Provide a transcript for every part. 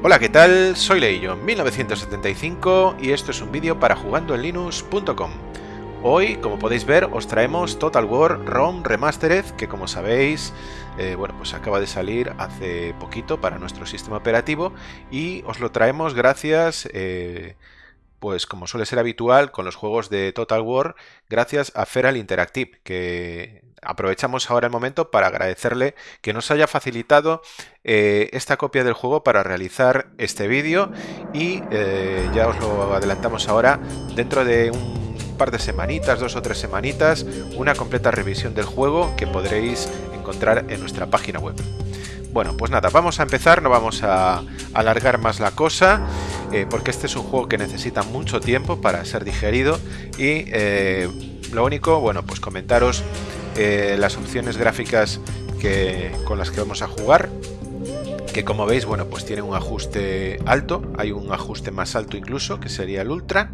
Hola, ¿qué tal? Soy Leillo, 1975 y esto es un vídeo para jugandoenlinux.com. Hoy, como podéis ver, os traemos Total War ROM Remastered, que como sabéis, eh, bueno, pues acaba de salir hace poquito para nuestro sistema operativo y os lo traemos gracias... Eh, pues como suele ser habitual con los juegos de Total War, gracias a Feral Interactive, que aprovechamos ahora el momento para agradecerle que nos haya facilitado eh, esta copia del juego para realizar este vídeo y eh, ya os lo adelantamos ahora, dentro de un par de semanitas, dos o tres semanitas, una completa revisión del juego que podréis encontrar en nuestra página web. Bueno, pues nada, vamos a empezar, no vamos a alargar más la cosa, eh, porque este es un juego que necesita mucho tiempo para ser digerido y lo único, bueno, pues comentaros eh, las opciones gráficas que, con las que vamos a jugar que como veis, bueno, pues tiene un ajuste alto, hay un ajuste más alto incluso, que sería el Ultra,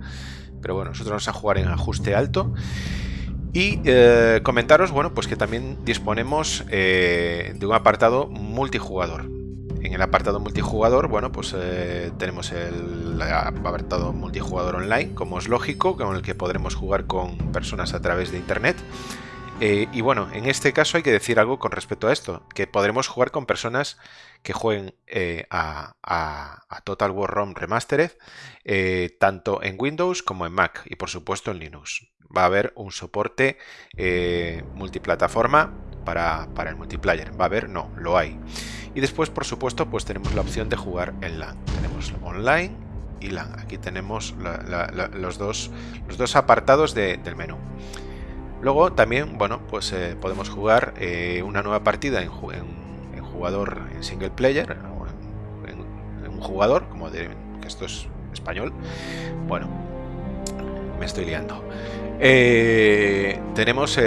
pero bueno, nosotros vamos a jugar en ajuste alto. Y eh, comentaros, bueno, pues que también disponemos eh, de un apartado multijugador. En el apartado multijugador, bueno, pues tenemos el apartado multijugador online, como es lógico, con el que podremos jugar con personas a través de internet. Eh, y bueno, en este caso hay que decir algo con respecto a esto, que podremos jugar con personas que jueguen eh, a, Total War ROM Remastered, eh, tanto en Windows como en Mac y por supuesto en Linux. Va a haber un soporte multiplataforma para, el multiplayer. ¿Va a haber? No, lo hay. Y después, por supuesto, pues tenemos la opción de jugar en LAN. Tenemos online y LAN. Aquí tenemos los, dos, los dos apartados del menú. Luego también, bueno, pues eh, podemos jugar eh, una nueva partida en, jugador en single player, o en, un jugador, como de, que esto es español. Bueno, me estoy liando. Eh, tenemos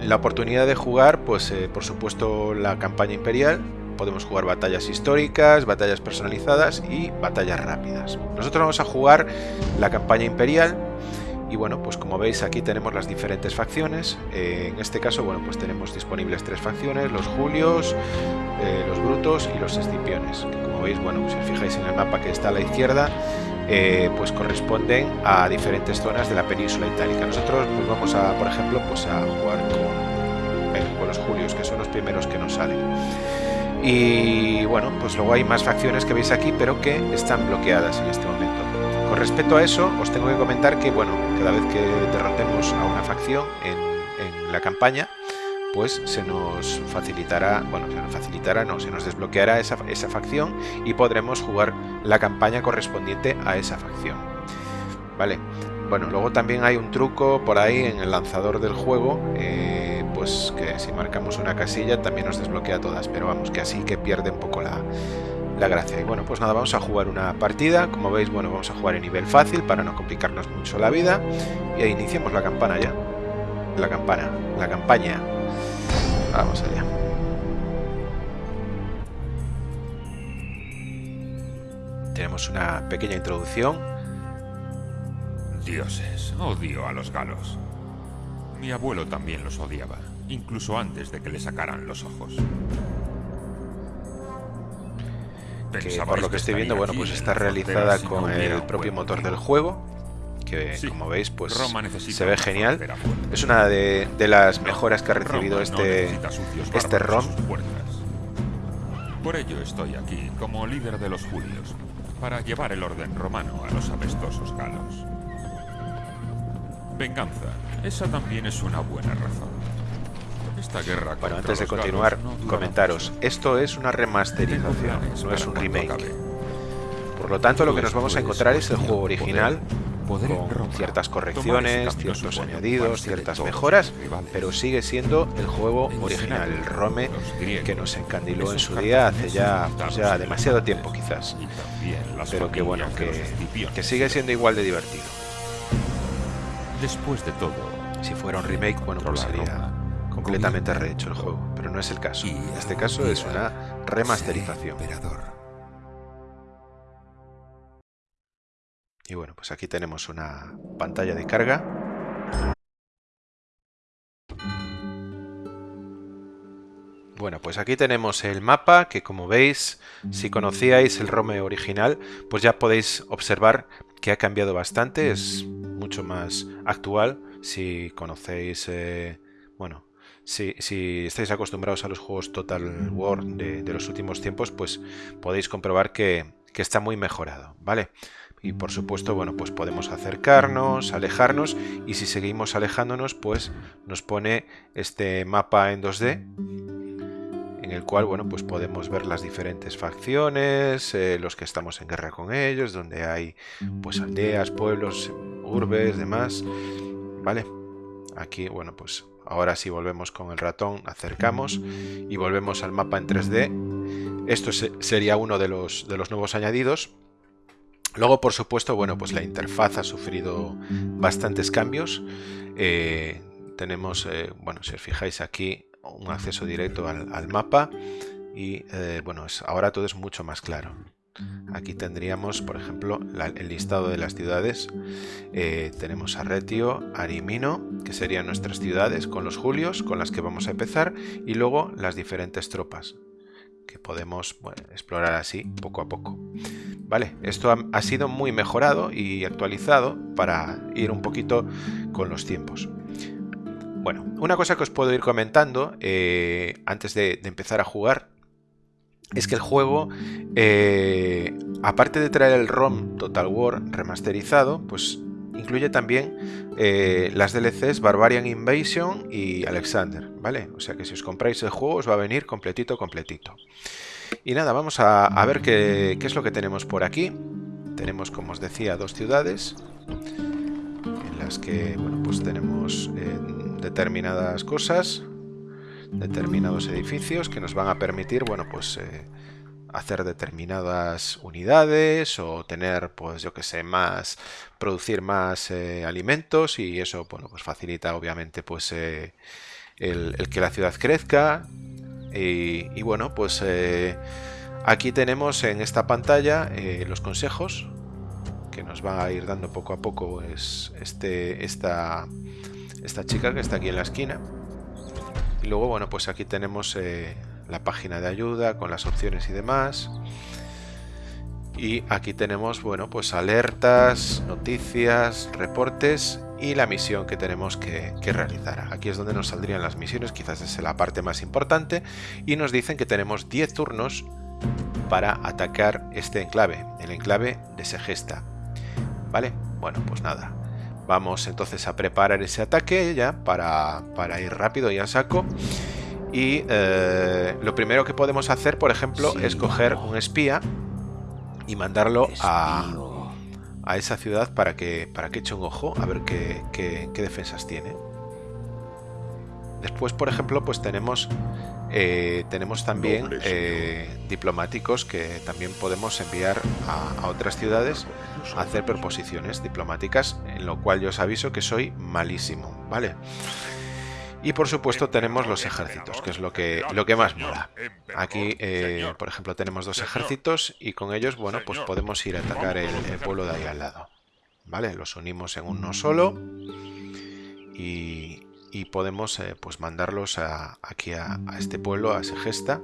la oportunidad de jugar, pues por supuesto, la campaña imperial. Podemos jugar batallas históricas, batallas personalizadas y batallas rápidas. Nosotros vamos a jugar la campaña imperial y bueno, pues como veis aquí tenemos las diferentes facciones. Eh, en este caso, bueno, pues tenemos disponibles tres facciones, los Julios, eh, los Brutos y los Escipiones. Que como veis, bueno, si os fijáis en el mapa que está a la izquierda, eh, pues corresponden a diferentes zonas de la península itálica. Nosotros pues vamos a, por ejemplo, pues a jugar con, con los Julios, que son los primeros que nos salen. Y bueno, pues luego hay más facciones que veis aquí, pero que están bloqueadas en este momento. Con respecto a eso, os tengo que comentar que, bueno, cada vez que derrotemos a una facción en, la campaña, pues se nos facilitará, bueno, se nos facilitará, no, se nos desbloqueará esa, facción y podremos jugar la campaña correspondiente a esa facción. Vale, bueno, luego también hay un truco por ahí en el lanzador del juego, eh, pues que si marcamos una casilla también nos desbloquea todas, pero vamos, que así que pierde un poco la, la gracia. Y bueno, pues nada, vamos a jugar una partida. Como veis, bueno, vamos a jugar en nivel fácil para no complicarnos mucho la vida. Y ahí iniciamos la campana ya. La campana, la campaña. Vamos allá. Tenemos una pequeña introducción. Dioses, odio a los galos. Mi abuelo también los odiaba, incluso antes de que le sacaran los ojos que por lo que estoy viendo, bueno, pues está realizada con el propio motor del juego, que como veis, pues se ve genial. Es una de, las mejoras que ha recibido este, este ROM. Por ello estoy aquí, como líder de los Julios, para llevar el orden romano a los apestosos galos. Venganza, esa también es una buena razón. Bueno, antes de continuar, comentaros, esto es una remasterización, no es un remake. Por lo tanto, lo que nos vamos a encontrar es el juego original, con ciertas correcciones, ciertos añadidos, ciertas mejoras, pero sigue siendo el juego original, el Rome que nos encandiló en su día hace ya, pues ya demasiado tiempo quizás. Pero que bueno, que, que sigue siendo igual de divertido. Después de todo, si fuera un remake, bueno, pues sería completamente rehecho el juego, pero no es el caso. En este caso es una remasterización. Y bueno, pues aquí tenemos una pantalla de carga. Bueno, pues aquí tenemos el mapa que como veis, si conocíais el ROM original, pues ya podéis observar que ha cambiado bastante, es mucho más actual. Si conocéis, eh, bueno, si, estáis acostumbrados a los juegos Total War de, los últimos tiempos, pues podéis comprobar que, está muy mejorado, ¿vale? y por supuesto, bueno, pues podemos acercarnos, alejarnos y si seguimos alejándonos, pues nos pone este mapa en 2D en el cual, bueno, pues podemos ver las diferentes facciones, eh, los que estamos en guerra con ellos, donde hay pues aldeas, pueblos, urbes, demás, ¿vale? Aquí, bueno, pues ahora si volvemos con el ratón, acercamos y volvemos al mapa en 3D. Esto sería uno de los, de los nuevos añadidos. Luego, por supuesto, bueno, pues la interfaz ha sufrido bastantes cambios. Eh, tenemos, eh, bueno, si os fijáis aquí, un acceso directo al, mapa y, eh, bueno, ahora todo es mucho más claro. Aquí tendríamos, por ejemplo, el listado de las ciudades. tenemos Arretio, Arimino, que serían nuestras ciudades, con los Julios, con las que vamos a empezar, y luego las diferentes tropas que podemos explorar así poco a poco. Vale, esto ha, sido muy mejorado y actualizado para ir un poquito con los tiempos. Bueno, una cosa que os puedo ir comentando eh, antes de, empezar a jugar es que el juego, eh, aparte de traer el ROM Total War remasterizado, pues incluye también eh, las DLCs Barbarian Invasion y Alexander, ¿vale? O sea que si os compráis el juego os va a venir completito, completito. Y nada, vamos a, ver qué, es lo que tenemos por aquí. Tenemos, como os decía, dos ciudades en las que, bueno, pues tenemos eh, determinadas cosas, determinados edificios que nos van a permitir, bueno, pues... Eh, hacer determinadas unidades o tener, pues yo que sé, más, producir más eh, alimentos y eso, bueno, pues facilita obviamente pues eh, el, que la ciudad crezca. Y, bueno, pues aquí tenemos en esta pantalla los consejos que nos va a ir dando poco a poco es este, esta, esta chica que está aquí en la esquina y luego, bueno, pues aquí tenemos la página de ayuda con las opciones y demás. Y aquí tenemos, bueno, pues alertas, noticias, reportes y la misión que tenemos que, realizar. Aquí es donde nos saldrían las misiones, quizás es la parte más importante. Y nos dicen que tenemos 10 turnos para atacar este enclave, el enclave de Segesta. ¿Vale? Bueno, pues nada. Vamos entonces a preparar ese ataque ya para, para ir rápido y a saco. Y eh, lo primero que podemos hacer, por ejemplo, es coger un espía y mandarlo a, a, esa ciudad para que, para que eche un ojo a ver qué, qué, defensas tiene. Después, por ejemplo, pues tenemos, eh, tenemos también eh, diplomáticos que también podemos enviar a, a, otras ciudades hacer proposiciones diplomáticas, en lo cual yo os aviso que soy malísimo, ¿vale? Y por supuesto tenemos los ejércitos, que es lo que, lo que más mola. Aquí, eh, por ejemplo, tenemos dos ejércitos y con ellos, bueno, pues podemos ir a atacar el, pueblo de ahí al lado. ¿Vale? Los unimos en uno solo y, podemos eh, pues mandarlos aquí a, a, este pueblo, a Segesta,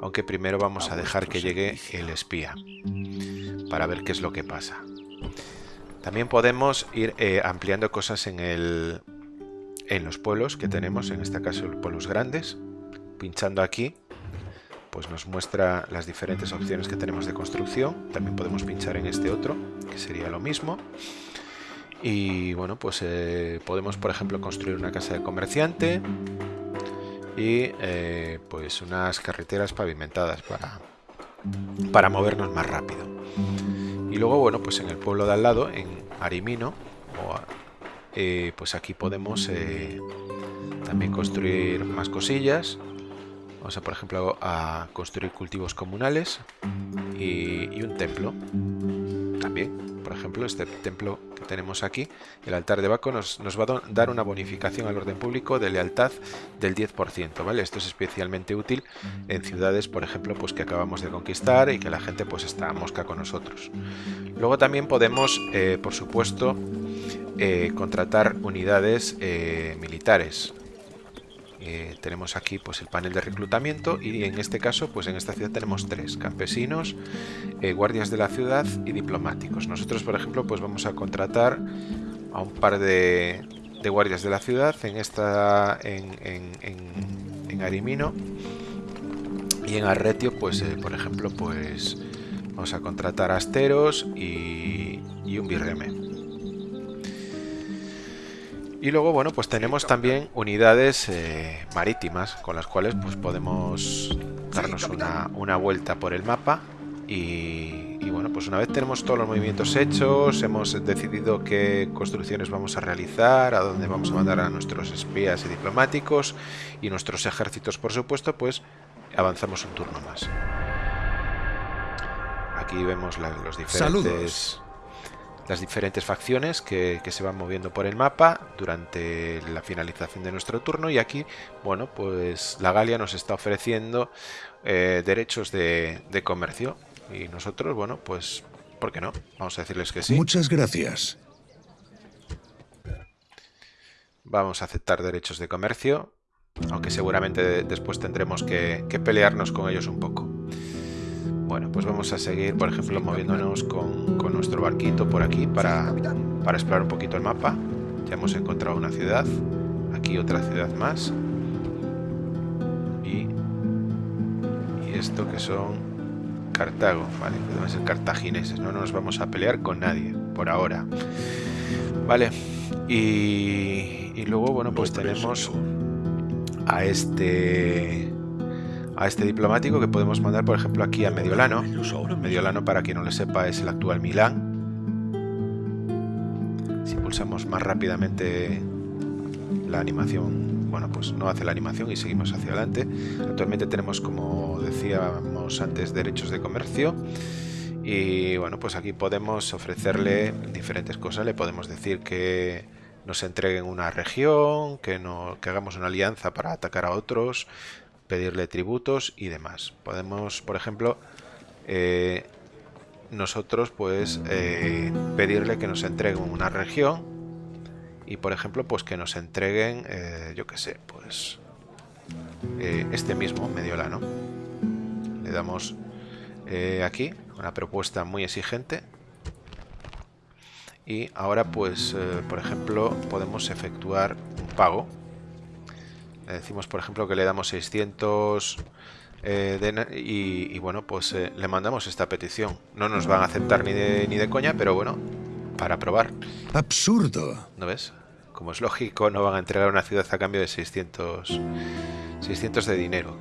aunque primero vamos a dejar que llegue el espía para ver qué es lo que pasa. También podemos ir eh, ampliando cosas en el, en los pueblos que tenemos, en este caso los pueblos grandes. Pinchando aquí, pues nos muestra las diferentes opciones que tenemos de construcción. También podemos pinchar en este otro, que sería lo mismo. Y bueno, pues eh, podemos, por ejemplo, construir una casa de comerciante y eh, pues unas carreteras pavimentadas para, para movernos más rápido. Y luego, bueno, pues en el pueblo de al lado, en Arimino, eh, pues aquí podemos eh, también construir más cosillas. Vamos a, por ejemplo, a construir cultivos comunales y, un templo. También, por ejemplo, este templo que tenemos aquí, el altar de Baco, nos, va a dar una bonificación al orden público de lealtad del 10%, ¿vale? Esto es especialmente útil en ciudades, por ejemplo, pues que acabamos de conquistar y que la gente pues está mosca con nosotros. Luego también podemos, eh, por supuesto, eh, contratar unidades eh, militares. Eh, tenemos aquí pues el panel de reclutamiento y en este caso pues en esta ciudad tenemos tres campesinos eh, guardias de la ciudad y diplomáticos. Nosotros por ejemplo pues vamos a contratar a un par de, guardias de la ciudad en esta en, en, Arimino y en Arretio pues eh, por ejemplo pues vamos a contratar asteros y, y un birreme y luego, bueno, pues tenemos también unidades eh, marítimas con las cuales pues podemos darnos una, vuelta por el mapa. Y, bueno, pues una vez tenemos todos los movimientos hechos, hemos decidido qué construcciones vamos a realizar, a dónde vamos a mandar a nuestros espías y diplomáticos y nuestros ejércitos, por supuesto, pues avanzamos un turno más. Aquí vemos los diferentes las diferentes facciones que, se van moviendo por el mapa durante la finalización de nuestro turno y aquí, bueno, pues la Galia nos está ofreciendo eh, derechos de, comercio y nosotros, bueno, pues, ¿por qué no? Vamos a decirles que sí. Muchas gracias. Vamos a aceptar derechos de comercio, aunque seguramente después tendremos que pelearnos con ellos un poco. Bueno, pues vamos a seguir, por ejemplo, moviéndonos con, nuestro barquito por aquí para, para, explorar un poquito el mapa. Ya hemos encontrado una ciudad, aquí otra ciudad más. Y, y esto que son Cartago, ¿vale? Deben ser cartagineses, no nos vamos a pelear con nadie, por ahora. Vale, y, y luego, bueno, pues tenemos a este a este diplomático que podemos mandar, por ejemplo, aquí a Mediolano. Mediolano, para quien no le sepa, es el actual Milán. Si pulsamos más rápidamente la animación, bueno, pues no hace la animación y seguimos hacia adelante. Actualmente tenemos, como decíamos antes, derechos de comercio. Y bueno, pues aquí podemos ofrecerle diferentes cosas. Le podemos decir que nos entreguen una región, que, no, que hagamos una alianza para atacar a otros, pedirle tributos y demás. Podemos, por ejemplo, eh, nosotros pues eh, pedirle que nos entreguen una región y por ejemplo pues que nos entreguen, eh, yo que sé, pues este mismo Mediolano. Le damos aquí una propuesta muy exigente y ahora pues por ejemplo podemos efectuar un pago le decimos, por ejemplo, que le damos 600 eh, y, bueno, pues eh, le mandamos esta petición. No nos van a aceptar ni de, ni de coña, pero bueno, para probar. Absurdo. ¿No ves? Como es lógico, no van a entregar una ciudad a cambio de 600, 600 de dinero.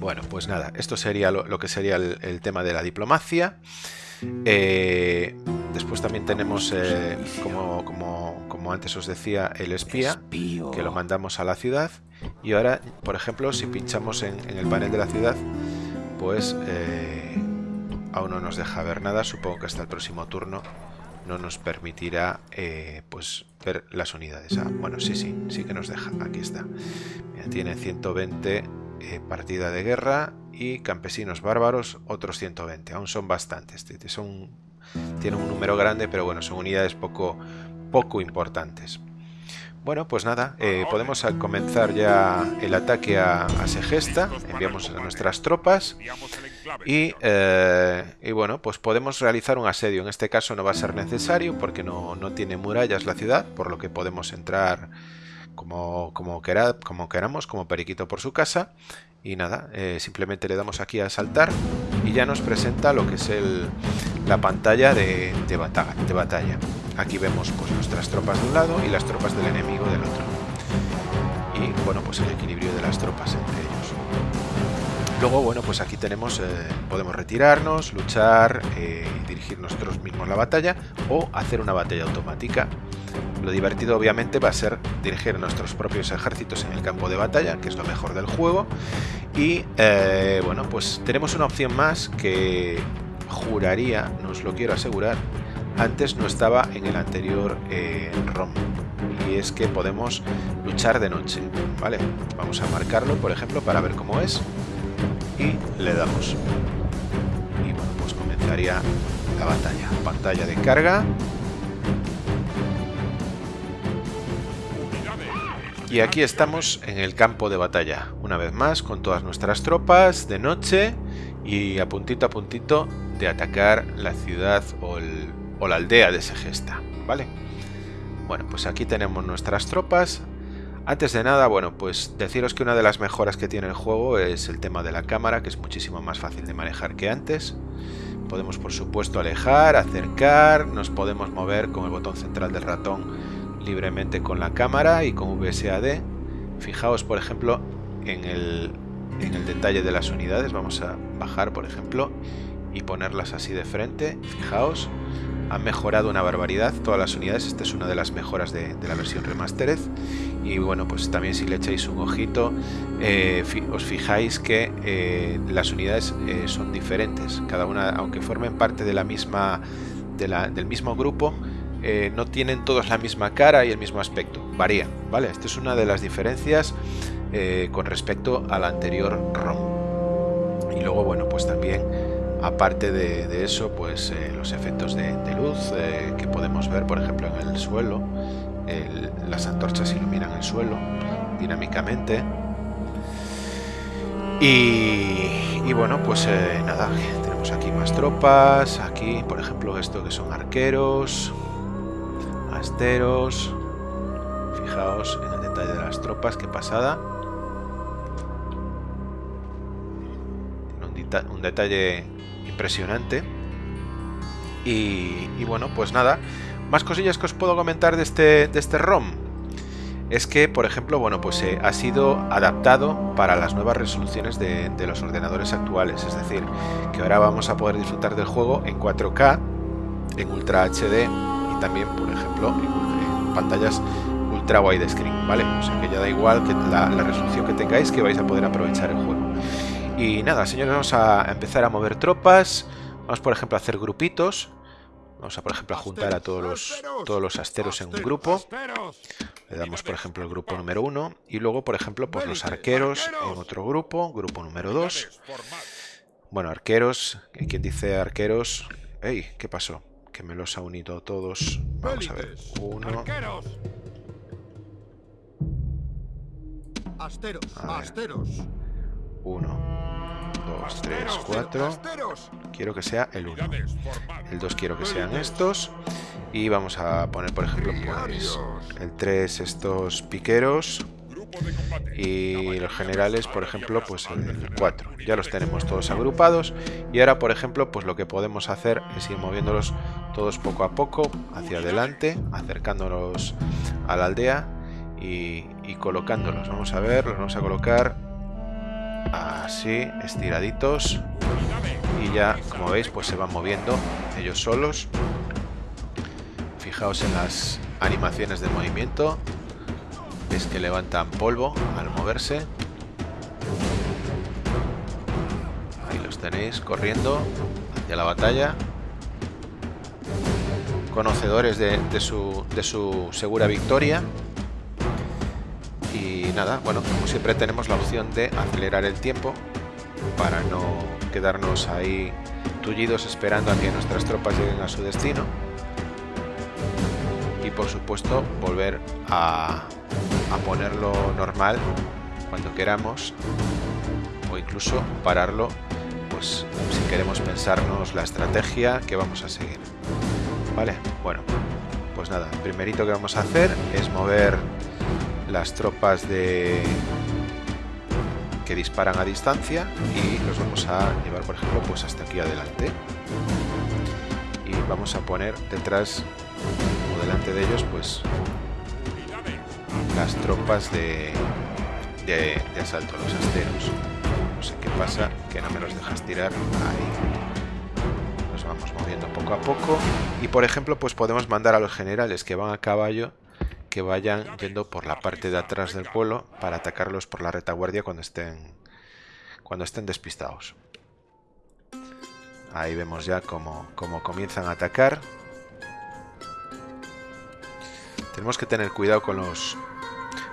Bueno, pues nada, esto sería lo, que sería el, tema de la diplomacia. Eh, después también tenemos, como, como como antes os decía, el espía, que lo mandamos a la ciudad. Y ahora, por ejemplo, si pinchamos en, el panel de la ciudad, pues eh, aún no nos deja ver nada. Supongo que hasta el próximo turno no nos permitirá eh, pues ver las unidades. Ah, bueno, sí, sí, sí que nos deja. Aquí está. tiene 120 eh, partida de guerra y campesinos bárbaros otros 120. Aún son bastantes. Son, tienen un número grande, pero bueno, son unidades poco poco importantes. Bueno, pues nada, eh, podemos comenzar ya el ataque a, Segesta, enviamos a nuestras tropas y, eh, y, bueno, pues podemos realizar un asedio. En este caso no va a ser necesario porque no, no tiene murallas la ciudad, por lo que podemos entrar como, como, como queramos, como periquito por su casa. Y nada, eh, simplemente le damos aquí a saltar y ya nos presenta lo que es el, la pantalla de, de, batalla, de batalla. Aquí vemos pues, nuestras tropas de un lado y las tropas del enemigo del otro. Y bueno, pues el equilibrio de las tropas entre ellos. Luego, bueno, pues aquí tenemos, eh, podemos retirarnos, luchar, eh, dirigir nosotros mismos la batalla o hacer una batalla automática lo divertido obviamente va a ser dirigir nuestros propios ejércitos en el campo de batalla, que es lo mejor del juego. Y eh, bueno, pues tenemos una opción más que juraría, no os lo quiero asegurar, antes no estaba en el anterior eh, ROM. Y es que podemos luchar de noche, ¿vale? Vamos a marcarlo, por ejemplo, para ver cómo es. Y le damos. Y bueno, pues comenzaría la batalla. Pantalla de carga Y aquí estamos en el campo de batalla, una vez más, con todas nuestras tropas de noche y a puntito a puntito de atacar la ciudad o, la aldea de Segesta, ¿vale? Bueno, pues aquí tenemos nuestras tropas. Antes de nada, bueno, pues deciros que una de las mejoras que tiene el juego es el tema de la cámara, que es muchísimo más fácil de manejar que antes. Podemos, por supuesto, alejar, acercar, nos podemos mover con el botón central del ratón libremente con la cámara y con VSAD. Fijaos, por ejemplo, en el, en el detalle de las unidades. Vamos a bajar, por ejemplo, y ponerlas así de frente. Fijaos, han mejorado una barbaridad todas las unidades. Esta es una de las mejoras de, la versión Remastered. Y bueno, pues también si le echáis un ojito, eh, os fijáis que eh, las unidades eh, son diferentes. Cada una, aunque formen parte de la misma, del mismo grupo, eh, no tienen todos la misma cara y el mismo aspecto, varían, ¿vale? Esta es una de las diferencias eh, con respecto al anterior ROM. Y luego, bueno, pues también, aparte de, eso, pues eh, los efectos de, luz que podemos ver, por ejemplo, en el suelo, las antorchas iluminan el suelo dinámicamente. Y, bueno, pues nada, tenemos aquí más tropas, aquí por ejemplo esto que son arqueros, Fijaos en el detalle de las tropas, qué pasada. Un, detalle impresionante. Y, bueno, pues nada. Más cosillas que os puedo comentar de este, de este ROM. Es que, por ejemplo, bueno, pues eh, ha sido adaptado para las nuevas resoluciones de los ordenadores actuales. Es decir, que ahora vamos a poder disfrutar del juego en 4K, en Ultra HD también, por ejemplo, en pantallas ultra widescreen, ¿vale? O sea que ya da igual que la, resolución que tengáis que vais a poder aprovechar el juego. Y nada, señores, vamos a empezar a mover tropas. Vamos, por ejemplo, a hacer grupitos. Vamos a, por ejemplo, a juntar a todos los, todos los asteros en un grupo. Le damos, por ejemplo, el grupo número uno. Y luego, por ejemplo, pues los arqueros en otro grupo. Grupo número dos. Bueno, arqueros. ¿Quién dice arqueros? ¡Ey! ¿Qué pasó? Que me los ha unido todos. Vamos a ver. Uno. Asteros, asteros. Uno, dos, tres, cuatro. Quiero que sea el uno. El dos quiero que sean estos. Y vamos a poner, por ejemplo, pues el 3 estos piqueros y los generales, por ejemplo, pues el 4. Ya los tenemos todos agrupados y ahora, por ejemplo, pues lo que podemos hacer es ir moviéndolos todos poco a poco hacia adelante, acercándolos a la aldea y, colocándolos. Vamos a ver, los vamos a colocar así, estiraditos y ya, como veis, pues se van moviendo ellos solos. Fijaos en las animaciones de movimiento es que levantan polvo al moverse. Ahí los tenéis corriendo hacia la batalla. Conocedores de, su, de su segura victoria. Y nada, bueno, como siempre tenemos la opción de acelerar el tiempo para no quedarnos ahí tullidos esperando a que nuestras tropas lleguen a su destino. Y por supuesto volver a, a ponerlo normal cuando queramos o incluso pararlo pues si queremos pensarnos la estrategia que vamos a seguir vale bueno pues nada primerito que vamos a hacer es mover las tropas de que disparan a distancia y los vamos a llevar por ejemplo pues hasta aquí adelante. Y vamos a poner detrás o delante de ellos pues las tropas de, de, asalto a los asteros. No sé qué pasa, que no me los dejas tirar. Ahí. Nos vamos moviendo poco a poco. Y por ejemplo, pues podemos mandar a los generales que van a caballo que vayan yendo por la parte de atrás del pueblo para atacarlos por la retaguardia cuando estén cuando estén despistados. Ahí vemos ya cómo, cómo comienzan a atacar. Tenemos que tener cuidado con los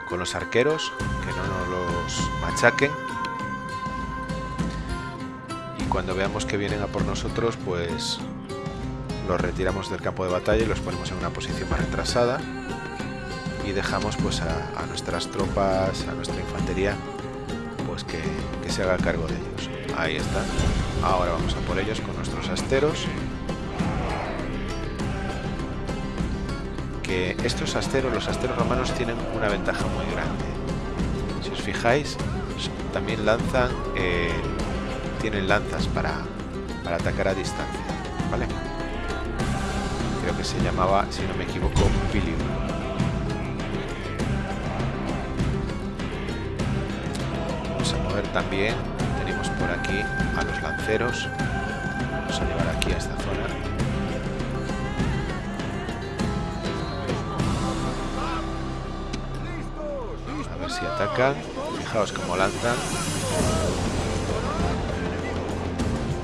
con los arqueros, que no nos los machaquen. Y cuando veamos que vienen a por nosotros, pues los retiramos del campo de batalla y los ponemos en una posición más retrasada. y dejamos pues a, nuestras tropas, a nuestra infantería, pues que, que se haga cargo de ellos. Ahí está. Ahora vamos a por ellos con nuestros asteros. Que estos asteros, los asteros romanos tienen una ventaja muy grande. Si os fijáis, también lanzan, eh, tienen lanzas para, para atacar a distancia, ¿vale? Creo que se llamaba, si no me equivoco, Pilium. Vamos a mover también por aquí a los lanceros. Vamos a llevar aquí a esta zona. Si atacan. Fijaos cómo lanzan.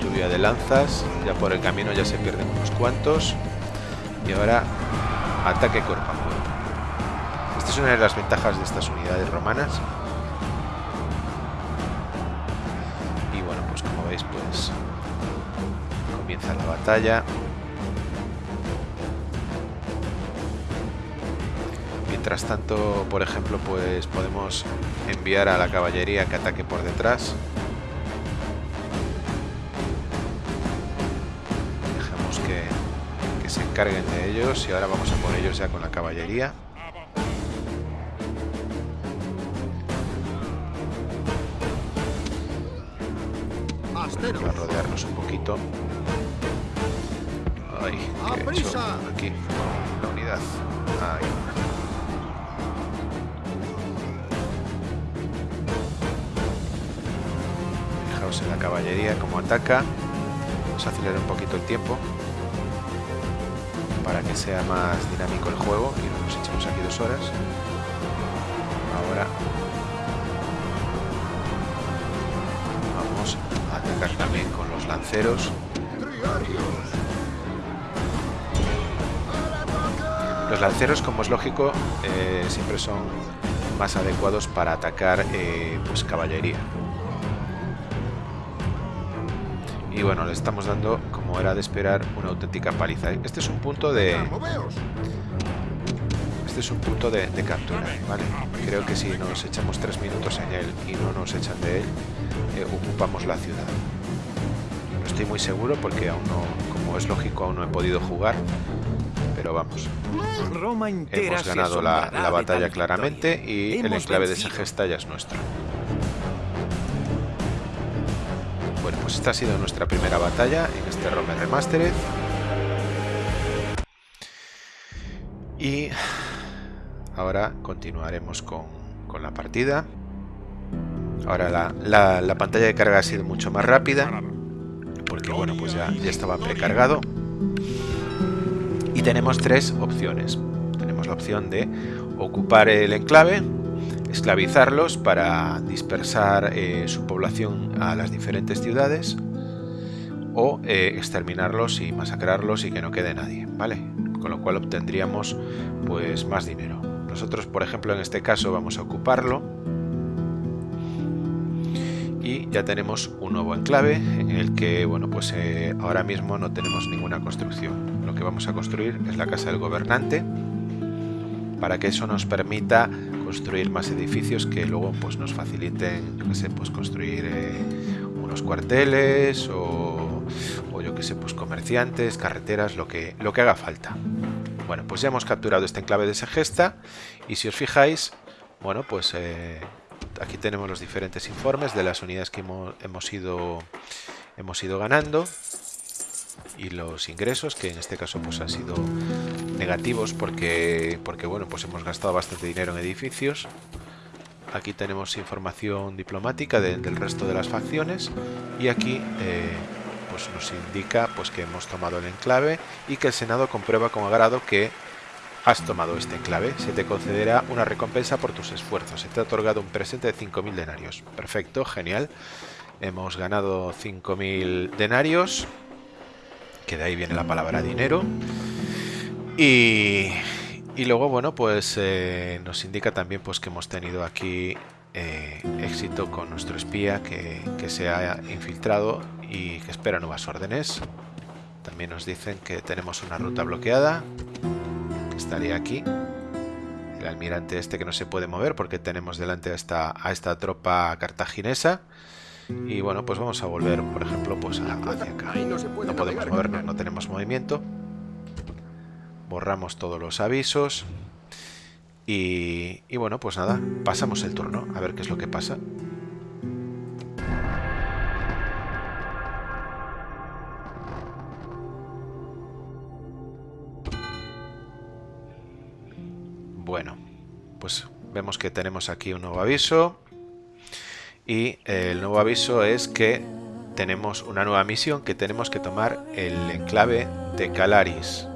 Lluvia de lanzas. Ya por el camino ya se pierden unos cuantos. Y ahora ataque cuerpo a cuerpo. Esta es una de las ventajas de estas unidades romanas la batalla. Mientras tanto, por ejemplo, pues podemos enviar a la caballería que ataque por detrás. Dejamos que, que se encarguen de ellos y ahora vamos a por ellos ya con la caballería. A rodearnos un poquito. Ay, ¿qué he hecho aquí? La unidad. Caballería como ataca. Vamos a acelerar un poquito el tiempo para que sea más dinámico el juego y nos echamos aquí dos horas. Ahora vamos a atacar también con los lanceros. Los lanceros, como es lógico, eh, siempre son más adecuados para atacar eh, pues caballería. Y bueno, le estamos dando, como era de esperar, una auténtica paliza. Este es un punto de... Este es un punto de, captura, ¿vale? Creo que si nos echamos tres minutos en él y no nos echan de él, eh, ocupamos la ciudad. No estoy muy seguro porque aún no, como es lógico, aún no he podido jugar, pero vamos. Hemos ganado la, batalla claramente y el enclave de esa gesta ya es nuestro. Esta ha sido nuestra primera batalla en este Rome Remastered. Y ahora continuaremos con, la partida. Ahora la, pantalla de carga ha sido mucho más rápida. Porque bueno, pues ya, ya estaba precargado y tenemos tres opciones. Tenemos la opción de ocupar el enclave, esclavizarlos para dispersar eh, su población a las diferentes ciudades o eh, exterminarlos y masacrarlos y que no quede nadie, ¿vale? Con lo cual obtendríamos pues más dinero. Nosotros, por ejemplo, en este caso vamos a ocuparlo y ya tenemos un nuevo enclave en el que, bueno, pues eh, ahora mismo no tenemos ninguna construcción que vamos a construir es la casa del gobernante para que eso nos permita construir más edificios que luego pues nos faciliten yo que sé pues construir eh, unos cuarteles o, yo que sé pues comerciantes carreteras lo que lo que haga falta. Bueno pues ya hemos capturado este enclave de Segesta y si os fijáis bueno pues eh, aquí tenemos los diferentes informes de las unidades que hemos, hemos ido hemos ido ganando y los ingresos, que en este caso pues han sido negativos porque, porque bueno, pues hemos gastado bastante dinero en edificios. Aquí tenemos información diplomática del resto de las facciones y aquí eh, pues nos indica pues que hemos tomado el enclave y que el Senado comprueba con agrado que has tomado este enclave. Se te concederá una recompensa por tus esfuerzos. Se te ha otorgado un presente de 5.000 denarios. Perfecto, genial. Hemos ganado 5.000 denarios que de ahí viene la palabra dinero. Y, y luego, bueno, pues eh, nos indica también pues que hemos tenido aquí eh, éxito con nuestro espía que, que, se ha infiltrado y que espera nuevas órdenes. También nos dicen que tenemos una ruta bloqueada, que estaría aquí, el almirante este que no se puede mover porque tenemos delante a esta, a esta tropa cartaginesa. Y bueno, pues vamos a volver, por ejemplo, pues hacia acá. No podemos movernos, no tenemos movimiento. Borramos todos los avisos. Y, y bueno, pues nada, pasamos el turno, a ver qué es lo que pasa. Bueno, pues vemos que tenemos aquí un nuevo aviso. Y el nuevo aviso es que tenemos una nueva misión que tenemos que tomar el enclave de Calaris.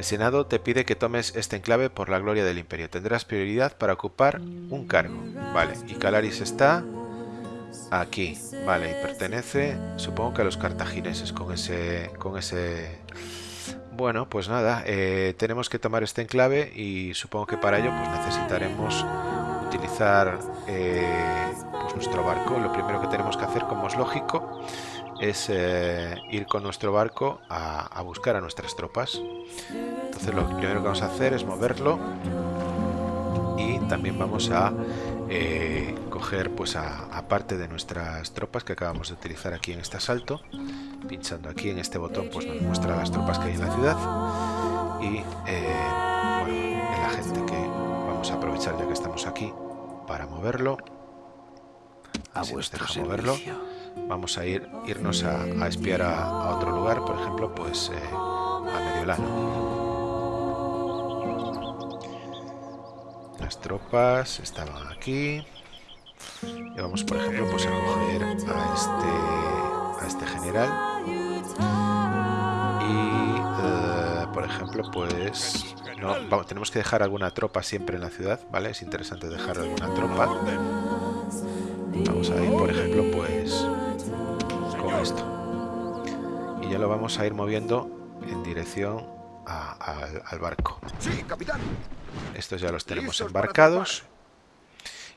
El Senado te pide que tomes este enclave por la gloria del Imperio. Tendrás prioridad para ocupar un cargo. Vale, y Calaris está aquí. Vale, y pertenece, supongo que a los cartagineses con ese, con ese bueno, pues nada, eh, tenemos que tomar este enclave y supongo que para ello pues necesitaremos utilizar eh, pues nuestro barco. Lo primero que tenemos que hacer, como es lógico, es eh, ir con nuestro barco a, buscar a nuestras tropas. Entonces lo primero que vamos a hacer es moverlo y también vamos a coger pues a, parte de nuestras tropas que acabamos de utilizar aquí en este asalto pinchando aquí en este botón pues nos muestra las tropas que hay en la ciudad y eh, bueno, el agente que vamos a aprovechar ya que estamos aquí para moverlo. A vuestro moverlo vamos a ir irnos a, espiar a, otro lugar por ejemplo pues eh, a Mediolano las tropas estaban aquí y vamos por ejemplo pues a coger a este a este general y, eh, por ejemplo, pues... No, tenemos que dejar alguna tropa siempre en la ciudad, ¿vale? Es interesante dejar alguna tropa. Vamos a ir, por ejemplo, pues... Esto. Y ya lo vamos a ir moviendo en dirección al barco. Estos ya los tenemos embarcados.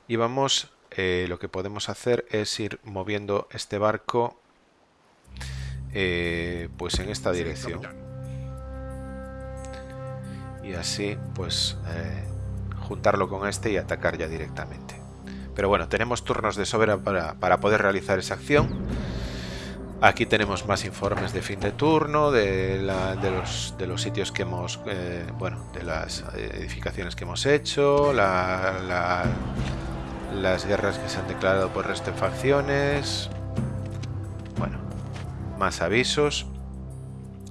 Y vamos... Eh, lo que podemos hacer es ir moviendo este barco eh, pues en esta dirección y así pues eh, juntarlo con este y atacar ya directamente pero bueno tenemos turnos de sobra para, poder realizar esa acción aquí tenemos más informes de fin de turno de, los, sitios que hemos eh, bueno de las edificaciones que hemos hecho las guerras que se han declarado por resto facciones más avisos.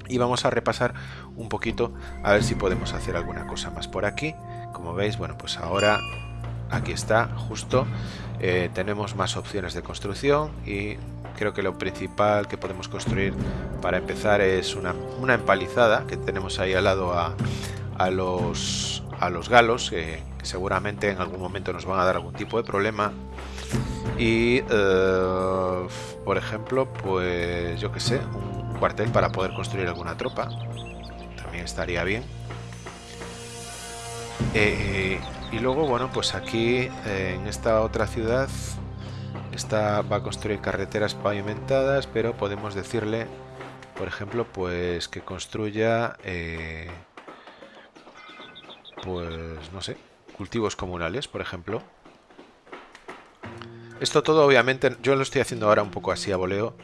Y vamos a repasar un poquito a ver si podemos hacer alguna cosa más por aquí. Como veis bueno pues ahora aquí está justo. Eh, tenemos más opciones de construcción y creo que lo principal que podemos construir para empezar es una, empalizada que tenemos ahí al lado a, a los a los galos que seguramente en algún momento nos van a dar algún tipo de problema. Y eh, por ejemplo pues yo que sé un cuartel para poder construir alguna tropa. También estaría bien. Eh, y luego bueno pues aquí eh, en esta otra ciudad esta va a construir carreteras pavimentadas pero podemos decirle por ejemplo pues que construya pues no sé cultivos comunales por ejemplo. Esto todo obviamente yo lo estoy haciendo ahora un poco así a voleo,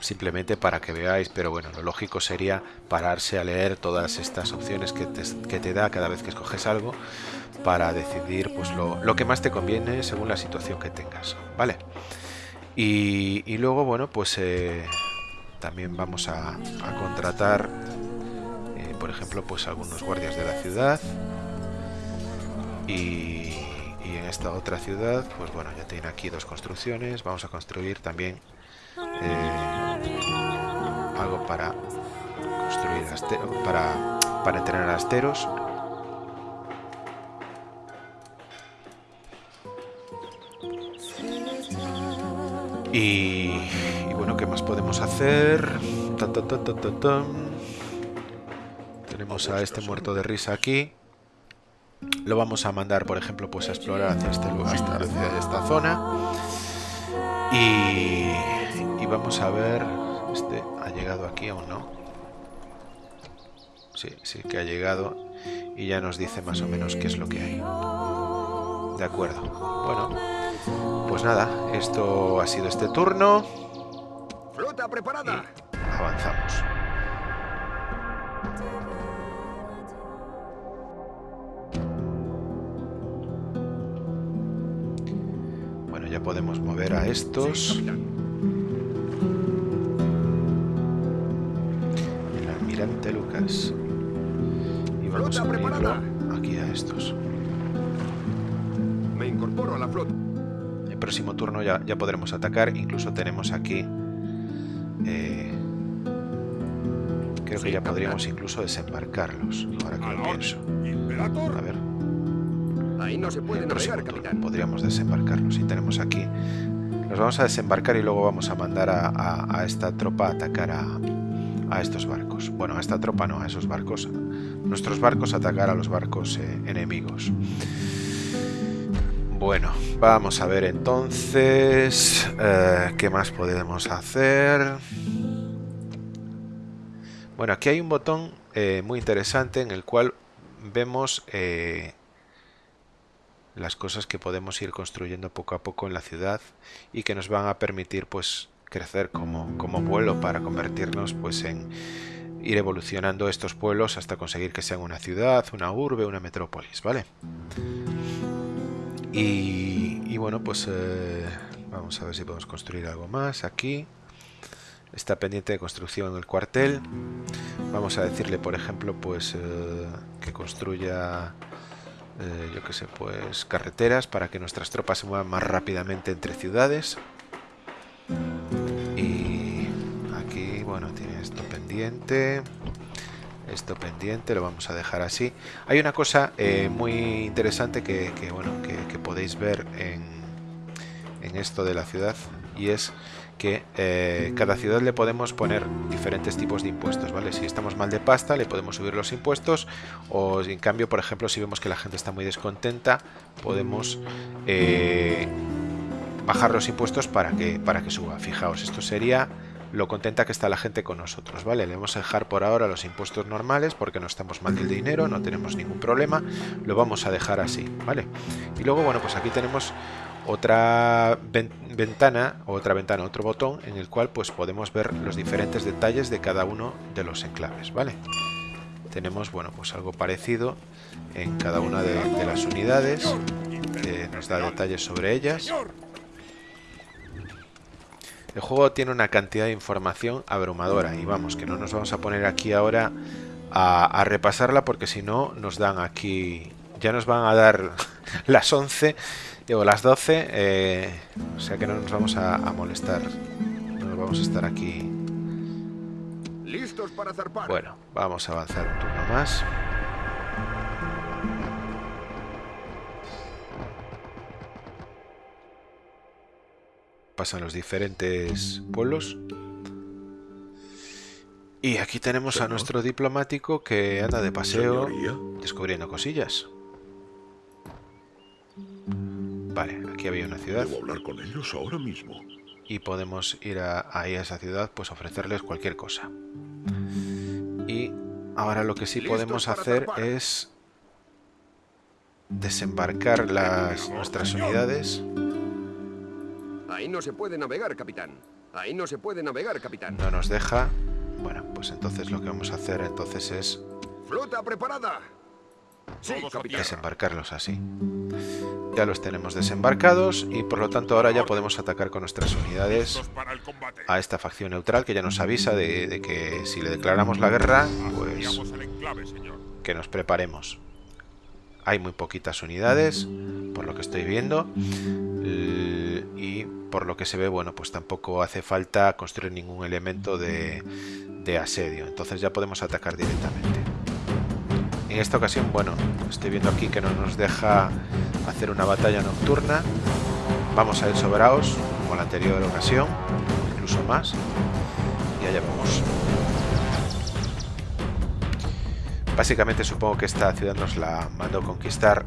simplemente para que veáis, pero bueno, lo lógico sería pararse a leer todas estas opciones que te, da cada vez que escoges algo para decidir pues lo, que más te conviene según la situación que tengas, ¿vale? Y, luego, bueno, pues eh, también vamos a, contratar, eh, por ejemplo, pues algunos guardias de la ciudad. Y y en esta otra ciudad pues bueno ya tiene aquí dos construcciones. Vamos a construir también eh, algo para construir para para entrenar asteros y, bueno qué más podemos hacer tenemos a este muerto de risa aquí lo vamos a mandar, por ejemplo, pues a explorar hacia este lugar, hacia esta zona. Y, vamos a ver, este ha llegado aquí o no. Sí, sí que ha llegado. y ya nos dice más o menos qué es lo que hay. De acuerdo. Bueno, pues nada, esto ha sido este turno. Flota preparada. avanzamos. Bueno, ya podemos mover a estos. El almirante Lucas. Y vamos a unirlo aquí a estos. Me incorporo a la flota. Próximo turno ya, ya podremos atacar. Incluso tenemos aquí... eh, creo que ya podríamos incluso desembarcarlos. Ahora que lo pienso. A ver, Ahí no se puede el próximo navegar, turno capitán. podríamos desembarcarlos. Y tenemos aquí... Los vamos a desembarcar y luego vamos a mandar a, a- a esta tropa a atacar a, a estos barcos. Bueno, a esta tropa no, a esos barcos. Nuestros barcos atacar a los barcos eh, enemigos. Bueno, vamos a ver entonces eh, qué más podemos hacer. Bueno, aquí hay un botón eh, muy interesante en el cual vemos eh, las cosas que podemos ir construyendo poco a poco en la ciudad y que nos van a permitir pues crecer como, como pueblo para convertirnos pues en ir evolucionando estos pueblos hasta conseguir que sean una ciudad, una urbe, una metrópolis, ¿vale? Y, bueno, pues eh, vamos a ver si podemos construir algo más aquí. Está pendiente de construcción el cuartel. Vamos a decirle, por ejemplo, pues eh, que construya, eh, yo qué sé, pues carreteras para que nuestras tropas se muevan más rápidamente entre ciudades. Y aquí, bueno, tiene esto pendiente. Esto pendiente, lo vamos a dejar así. Hay una cosa eh, muy interesante que, bueno, que podéis ver en, en esto de la ciudad y es que eh, cada ciudad le podemos poner diferentes tipos de impuestos, ¿vale? Si estamos mal de pasta, le podemos subir los impuestos, o en cambio, por ejemplo, si vemos que la gente está muy descontenta, podemos eh, bajar los impuestos para que, para que suba. Fijaos, esto sería lo contenta que está la gente con nosotros, ¿vale? Le vamos a dejar por ahora los impuestos normales porque no estamos mal del dinero, no tenemos ningún problema, lo vamos a dejar así, ¿vale? Y luego, bueno, pues aquí tenemos otra ven- ventana, otra ventana, otro botón en el cual pues podemos ver los diferentes detalles de cada uno de los enclaves, ¿vale? Tenemos, bueno, pues algo parecido en cada una de, de las unidades que nos da detalles sobre ellas. El juego tiene una cantidad de información abrumadora y vamos, que no nos vamos a poner aquí ahora a, a repasarla porque si no nos dan aquí, ya nos van a dar las 11 o las 12, eh, o sea que no nos vamos a, a molestar, no nos vamos a estar aquí. Listos para zarpar. Bueno, vamos a avanzar un turno más. Pasan los diferentes pueblos. Y aquí tenemos a nuestro diplomático que anda de paseo descubriendo cosillas. Vale, aquí había una ciudad debo hablar con ellos ahora mismo. y podemos ir a, ahí a esa ciudad, pues ofrecerles cualquier cosa. Y ahora lo que sí podemos hacer es desembarcar las nuestras unidades. Ahí no se puede navegar, capitán. Ahí no se puede navegar, capitán. No nos deja. Bueno, pues entonces lo que vamos a hacer entonces es Flota preparada. Sí, capitán. desembarcarlos así. Ya los tenemos desembarcados y por lo tanto ahora ya podemos atacar con nuestras unidades a esta facción neutral que ya nos avisa de, de que si le declaramos la guerra, pues que nos preparemos. Hay muy poquitas unidades, por lo que estoy viendo. L- Y por lo que se ve, bueno, pues tampoco hace falta construir ningún elemento de, de asedio. Entonces ya podemos atacar directamente. En esta ocasión, bueno, estoy viendo aquí que no nos deja hacer una batalla nocturna. Vamos a ir sobraos, como la anterior ocasión, incluso más. Y allá vamos. Básicamente supongo que esta ciudad nos la mandó conquistar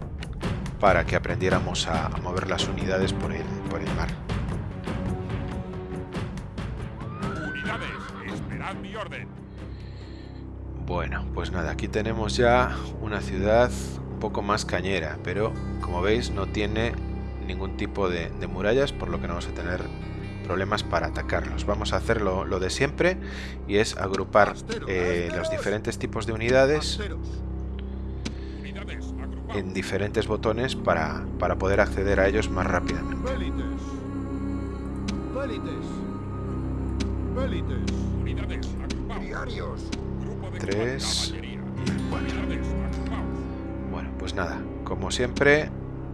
para que aprendiéramos a, mover las unidades por el, por el mar. Unidades, esperad mi orden. Bueno, pues nada, aquí tenemos ya una ciudad un poco más cañera, pero como veis no tiene ningún tipo de, de murallas, por lo que no vamos a tener problemas para atacarlos. Vamos a hacer lo, lo de siempre y es agrupar eh, los diferentes tipos de unidades en diferentes botones para, para poder acceder a ellos más rápidamente. Tres y el 4. Unidades, agrupaos. Bueno, pues nada, como siempre,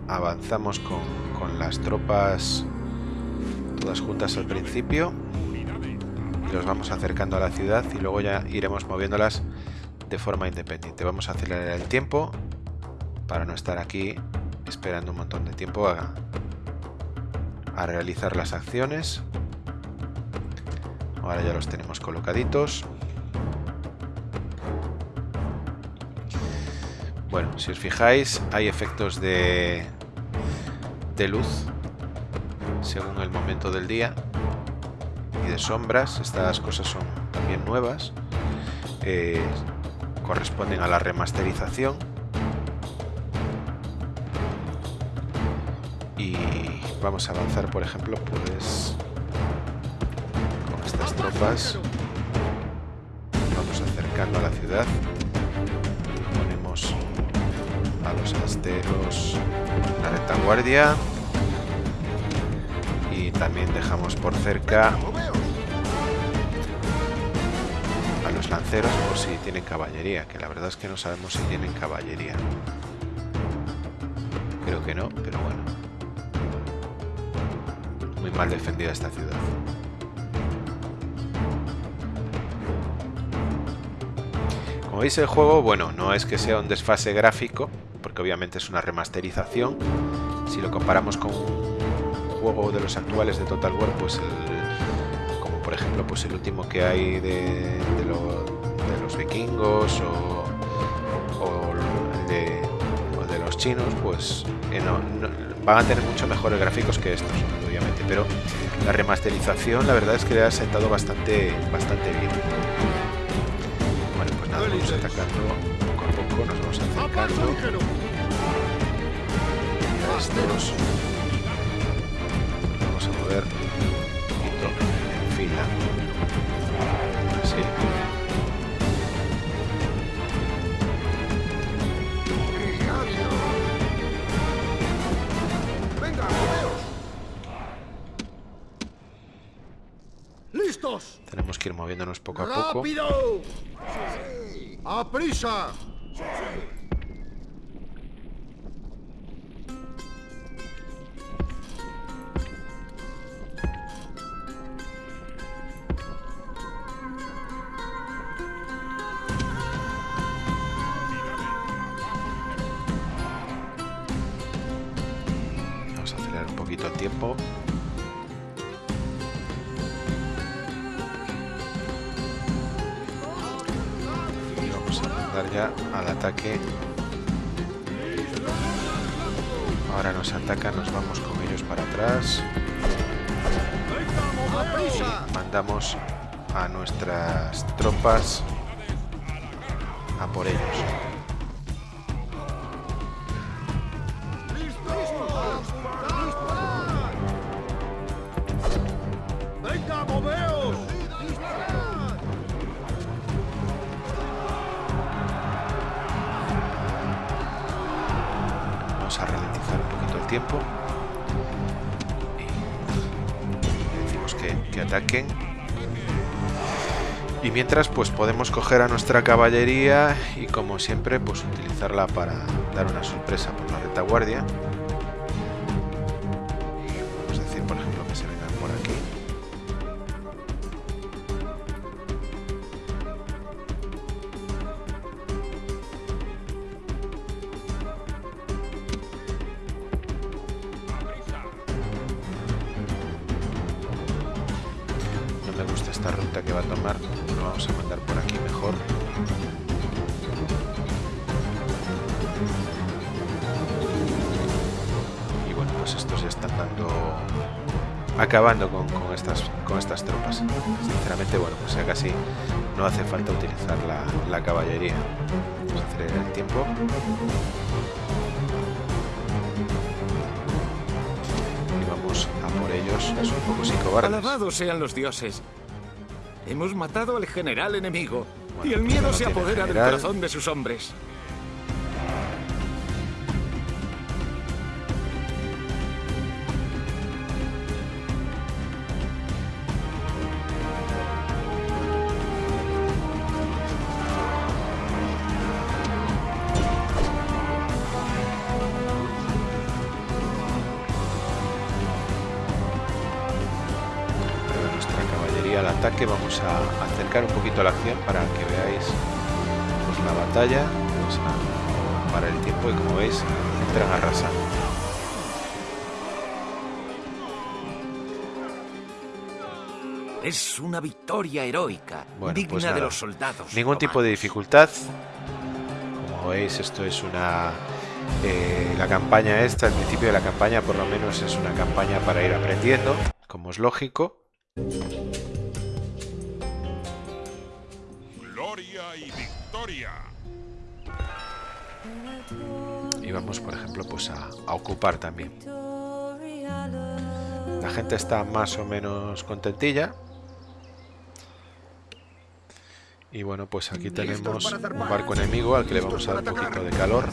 avanzamos con, con las tropas todas juntas al principio y los vamos acercando a la ciudad y luego ya iremos moviéndolas de forma independiente. Vamos a acelerar el tiempo para no estar aquí esperando un montón de tiempo a, a realizar las acciones. Ahora ya los tenemos colocaditos. Bueno, si os fijáis, hay efectos de, de luz según el momento del día y de sombras. Estas cosas son también nuevas. eh, corresponden a la remasterización. Y vamos a avanzar, por ejemplo, pues con estas tropas. Vamos acercando a la ciudad. Ponemos a los asteros la retaguardia. También dejamos por cerca a los lanceros por si tienen caballería, que la verdad es que no sabemos si tienen caballería. Creo que no, pero bueno. Muy mal defendida esta ciudad. Como veis el juego, bueno, no es que sea un desfase gráfico, porque obviamente es una remasterización. Si lo comparamos con juego de los actuales de Total War, pues el, como por ejemplo pues el último que hay de, de, lo- de los vikingos o, o de, o de los chinos, pues eh, no- no- van a tener mucho mejores gráficos que estos, obviamente, pero la remasterización la verdad es que le ha sentado bastante, bastante bien. Bueno, pues nada, vamos atacando poco a poco, nos vamos ¡Apaga, acercando estos. Poquito en fila. Así. Venga. ¡Listos! Tenemos que ir moviéndonos poco a poco. ¡Rápido! ¡A prisa! Pues podemos coger a nuestra caballería y como siempre, pues utilizarla para dar una sorpresa por la retaguardia. Acabando con, con estas, con estas tropas. Sinceramente, bueno, pues ya casi no hace falta utilizar la, la caballería. Vamos a acelerar el tiempo. Y vamos a por ellos. Es un poco sin cobardes. Alabados sean los dioses. Hemos matado al general enemigo. Bueno, y el pues miedo no se apodera del corazón de sus hombres. Para que veáis pues, la batalla. A parar el tiempo y como veis entran arrasando. Es una victoria heroica, Bueno, digna pues de los soldados. Ningún tipo de dificultad. Como veis, esto es una... eh, la campaña esta, el principio de la campaña por lo menos es una campaña para ir aprendiendo, como es lógico. Victoria. Y vamos, por ejemplo, pues a, a ocupar también. La gente está más o menos contentilla. Y bueno, pues aquí tenemos un barco enemigo al que le vamos a dar un poquito de calor.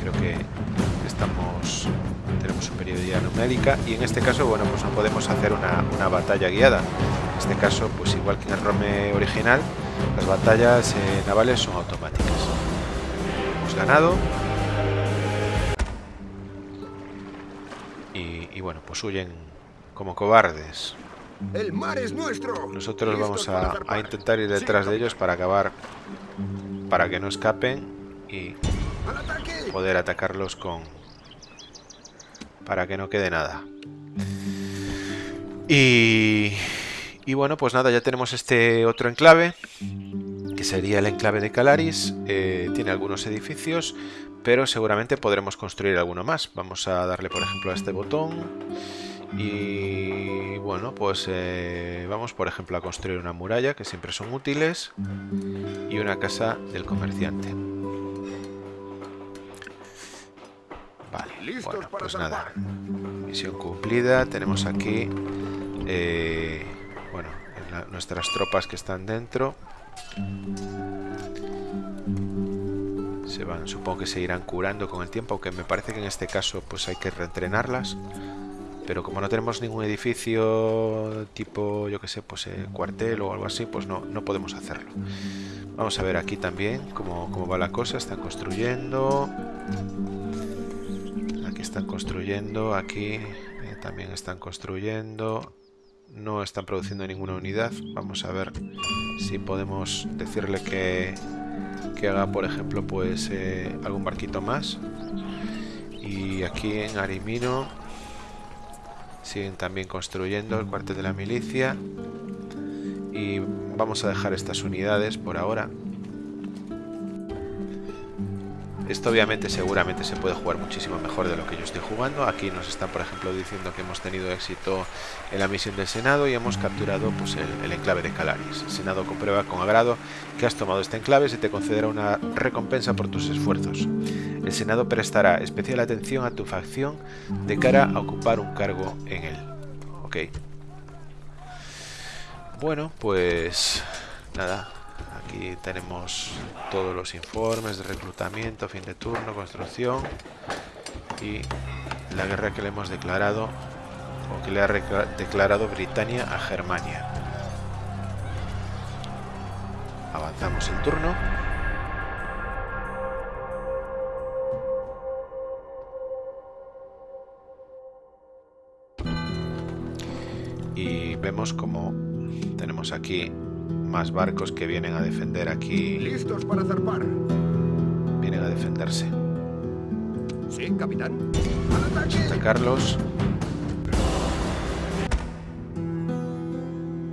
Creo que estamos tenemos superioridad numérica y en este caso, bueno, pues no podemos hacer una, una batalla guiada. En este caso, pues igual que en el Rome original, las batallas eh, navales son automáticas. Hemos ganado. Y, y bueno, pues huyen como cobardes. ¡El mar es nuestro! Nosotros vamos a, intentar ir detrás de ellos para acabar, para que no escapen y poder atacarlos con, para que no quede nada. Y, y bueno, pues nada, ya tenemos este otro enclave, que sería el enclave de Calaris. Eh, tiene algunos edificios, pero seguramente podremos construir alguno más. Vamos a darle, por ejemplo, a este botón. Y bueno, pues eh, vamos, por ejemplo, a construir una muralla, que siempre son útiles, y una casa del comerciante. Vale, bueno, pues nada. Misión cumplida. Tenemos aquí, eh, nuestras tropas que están dentro. Se van, supongo que se irán curando con el tiempo, aunque me parece que en este caso pues hay que reentrenarlas. Pero como no tenemos ningún edificio tipo, yo que sé, pues eh, cuartel o algo así, pues no, no podemos hacerlo. Vamos a ver aquí también cómo, cómo va la cosa. Están construyendo. Aquí están construyendo, aquí eh, también están construyendo. No están produciendo ninguna unidad. Vamos a ver si podemos decirle que, que haga, por ejemplo, pues eh, algún barquito más. Y aquí en Arimino siguen también construyendo el cuartel de la milicia. Y vamos a dejar estas unidades por ahora. Esto obviamente seguramente se puede jugar muchísimo mejor de lo que yo estoy jugando. Aquí nos están por ejemplo diciendo que hemos tenido éxito en la misión del Senado y hemos capturado pues, el, enclave de Calaris. El Senado comprueba con agrado que has tomado este enclave y se te concederá una recompensa por tus esfuerzos. El Senado prestará especial atención a tu facción de cara a ocupar un cargo en él. Ok. Bueno, pues nada, aquí tenemos todos los informes de reclutamiento, fin de turno, construcción y la guerra que le hemos declarado o que le ha declarado Britania a Germania. Avanzamos el turno. Y vemos como tenemos aquí más barcos que vienen a defender aquí, ¡Listos para zarpar! vienen a defenderse. Sí, capitán. ¡Al ataque! Atacarlos.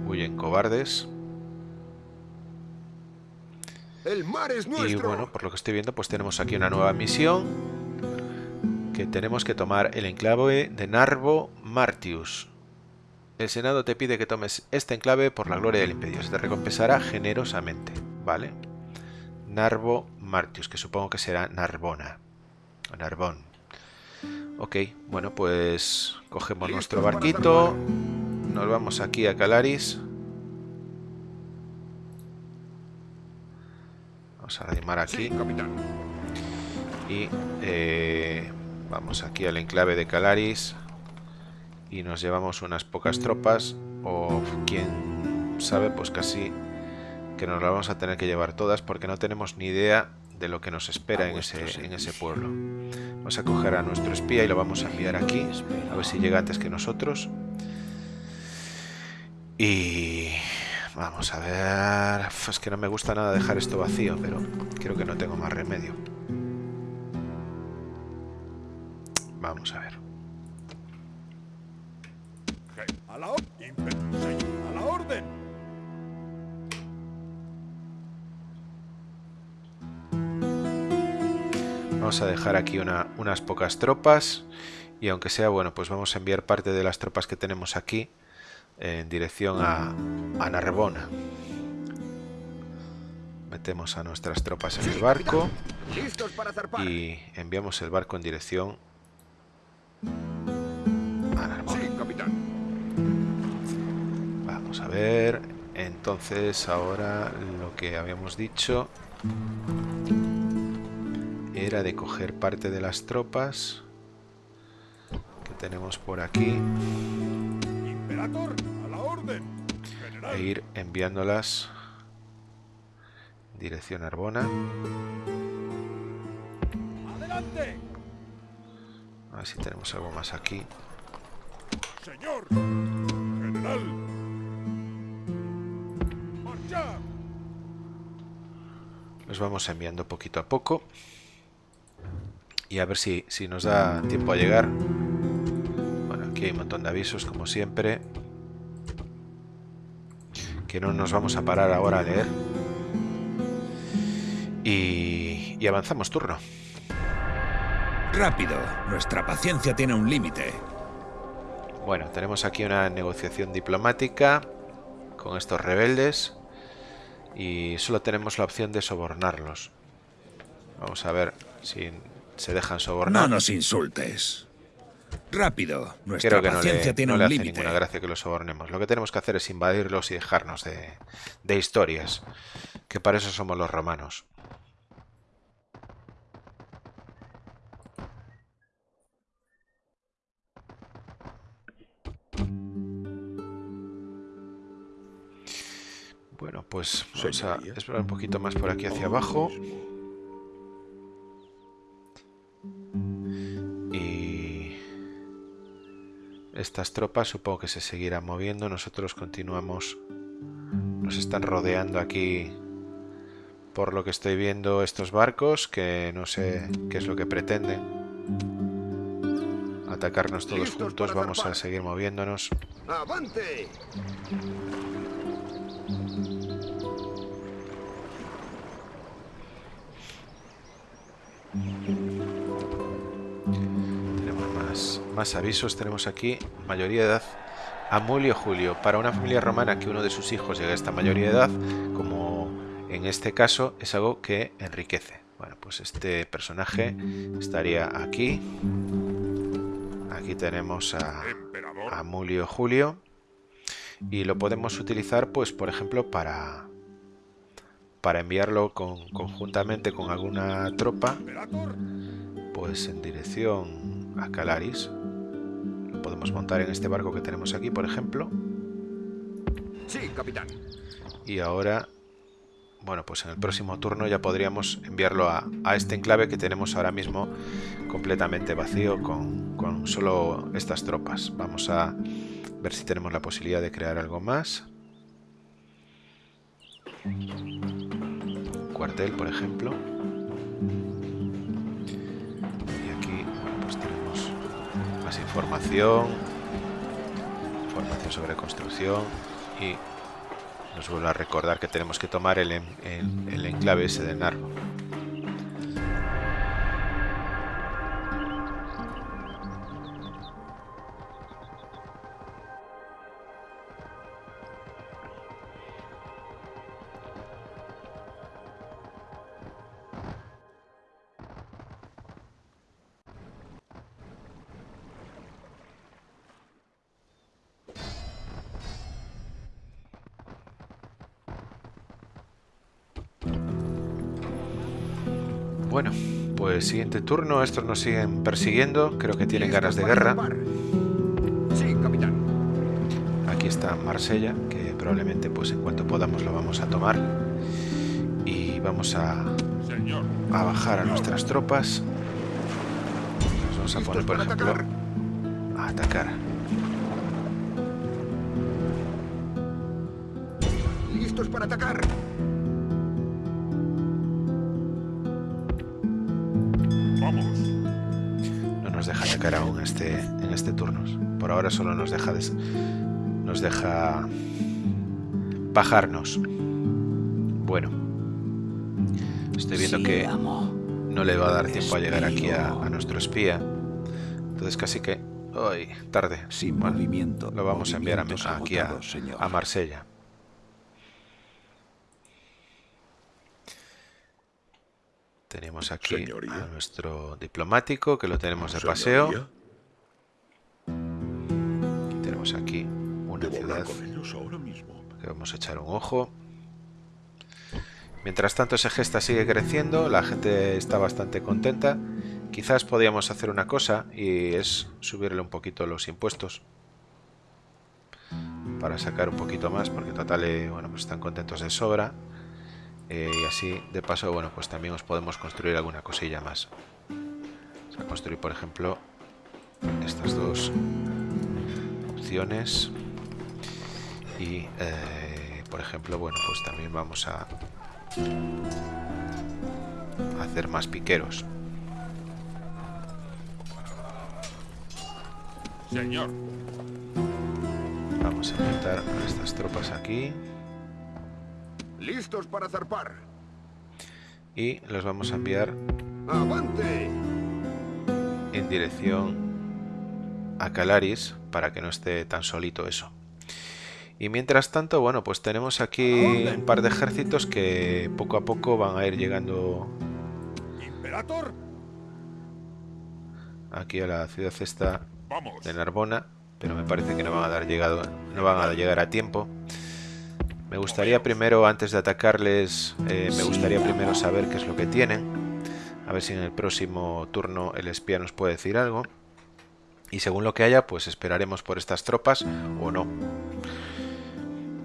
Huyen cobardes. ¡El mar es nuestro! Y bueno, por lo que estoy viendo, pues tenemos aquí una nueva misión que tenemos que tomar el enclave de Narvo Martius. El Senado te pide que tomes este enclave por la gloria del imperio. Se te recompensará generosamente, ¿vale? Narvo Martius, que supongo que será Narbona. O Narbón. Ok, bueno, pues cogemos nuestro barquito. Nos vamos aquí a Calaris. Vamos a arrimar aquí. Y eh, vamos aquí al enclave de Calaris. Y nos llevamos unas pocas tropas. O quien sabe, pues casi que nos las vamos a tener que llevar todas. Porque no tenemos ni idea de lo que nos espera en ese, en ese pueblo. Vamos a coger a nuestro espía y lo vamos a enviar aquí. A ver si llega antes que nosotros. Y... Vamos a ver... Es que no me gusta nada dejar esto vacío, pero creo que no tengo más remedio. Vamos a ver. A la, or- impe- señor, a la orden. Vamos a dejar aquí una- unas pocas tropas. Y aunque sea, bueno, pues vamos a enviar parte de las tropas que tenemos aquí en dirección a, a Narbona. Metemos a nuestras tropas en el barco y enviamos el barco en dirección a Narbona. Vamos a ver. Entonces, ahora lo que habíamos dicho era de coger parte de las tropas que tenemos por aquí e ir enviándolas en dirección a Arbona. Adelante. A ver si tenemos algo más aquí. Señor. General. Los vamos enviando poquito a poco. Y a ver si, si nos da tiempo a llegar. Bueno, aquí hay un montón de avisos, como siempre. Que no nos vamos a parar ahora a leer. Y, y avanzamos turno. Rápido, nuestra paciencia tiene un límite. Bueno, tenemos aquí una negociación diplomática con estos rebeldes. Y solo tenemos la opción de sobornarlos. Vamos a ver si se dejan sobornar. No nos insultes. Rápido, nuestra Creo que no paciencia le, tiene no le un hace límite. ninguna gracia que los sobornemos. Lo que tenemos que hacer es invadirlos y dejarnos de, de historias. Que para eso somos los romanos. Bueno, pues vamos a explorar un poquito más por aquí hacia abajo. Y estas tropas supongo que se seguirán moviendo. Nosotros continuamos. Nos están rodeando aquí. Por lo que estoy viendo estos barcos, que no sé qué es lo que pretenden. Atacarnos todos juntos, vamos a seguir moviéndonos. ¡Avante! Más, avisos. Tenemos aquí mayoría de edad Amulio Julio. Para una familia romana que uno de sus hijos llegue a esta mayoría de edad, como en este caso, es algo que enriquece. Bueno, pues este personaje estaría aquí. Aquí tenemos a, Amulio Julio. Y lo podemos utilizar, pues, por ejemplo, para, para enviarlo con- conjuntamente con alguna tropa pues en dirección a Calaris. Podemos montar en este barco que tenemos aquí, por ejemplo. Sí, capitán. Y ahora, bueno, pues en el próximo turno ya podríamos enviarlo a, a este enclave que tenemos ahora mismo completamente vacío con, con solo estas tropas. Vamos a ver si tenemos la posibilidad de crear algo más. Un cuartel, por ejemplo. Información. Información sobre construcción. Y nos vuelve a recordar que tenemos que tomar el, el- el enclave ese de Narvo. Siguiente turno. Estos nos siguen persiguiendo. Creo que tienen ganas de ¿Listos para guerra. zarpar? Sí, capitán. Aquí está Marsella, que probablemente pues en cuanto podamos lo vamos a tomar. Y vamos a, a bajar a nuestras tropas. Nos vamos a ¿Listos poner, por ejemplo, a atacar. ¿Listos para atacar? Este, en este turno. Por ahora solo nos deja des- nos deja bajarnos. Bueno. Estoy viendo que no le va a dar tiempo a llegar aquí a, a nuestro espía. Entonces casi que... ¡Ay! Tarde. Sin Bueno, movimiento. lo vamos a enviar a, aquí a, agotados, señor. a Marsella. Tenemos aquí Señoría. a nuestro diplomático que lo tenemos de paseo. Que vamos a echar un ojo. Mientras tanto ese gesta sigue creciendo, la gente está bastante contenta. Quizás podíamos hacer una cosa y es subirle un poquito los impuestos para sacar un poquito más, porque total, eh, bueno, pues están contentos de sobra. Eh, y así, de paso, bueno, pues también os podemos construir alguna cosilla más. O sea, construir, por ejemplo, estas dos opciones. Y, eh, por ejemplo, bueno, pues también vamos a hacer más piqueros. Señor. Vamos a aumentar a estas tropas aquí ¿Listos para zarpar? y los vamos a enviar ¡Avante! en dirección a Calaris para que no esté tan solito eso. Y mientras tanto, bueno, pues tenemos aquí un par de ejércitos que poco a poco van a ir llegando aquí a la ciudad esta de Narbona, pero me parece que no van a dar llegado, no van a llegar a tiempo. Me gustaría primero, antes de atacarles, eh, me gustaría primero saber qué es lo que tienen. A ver si en el próximo turno el espía nos puede decir algo. Y según lo que haya, pues esperaremos por estas tropas o no.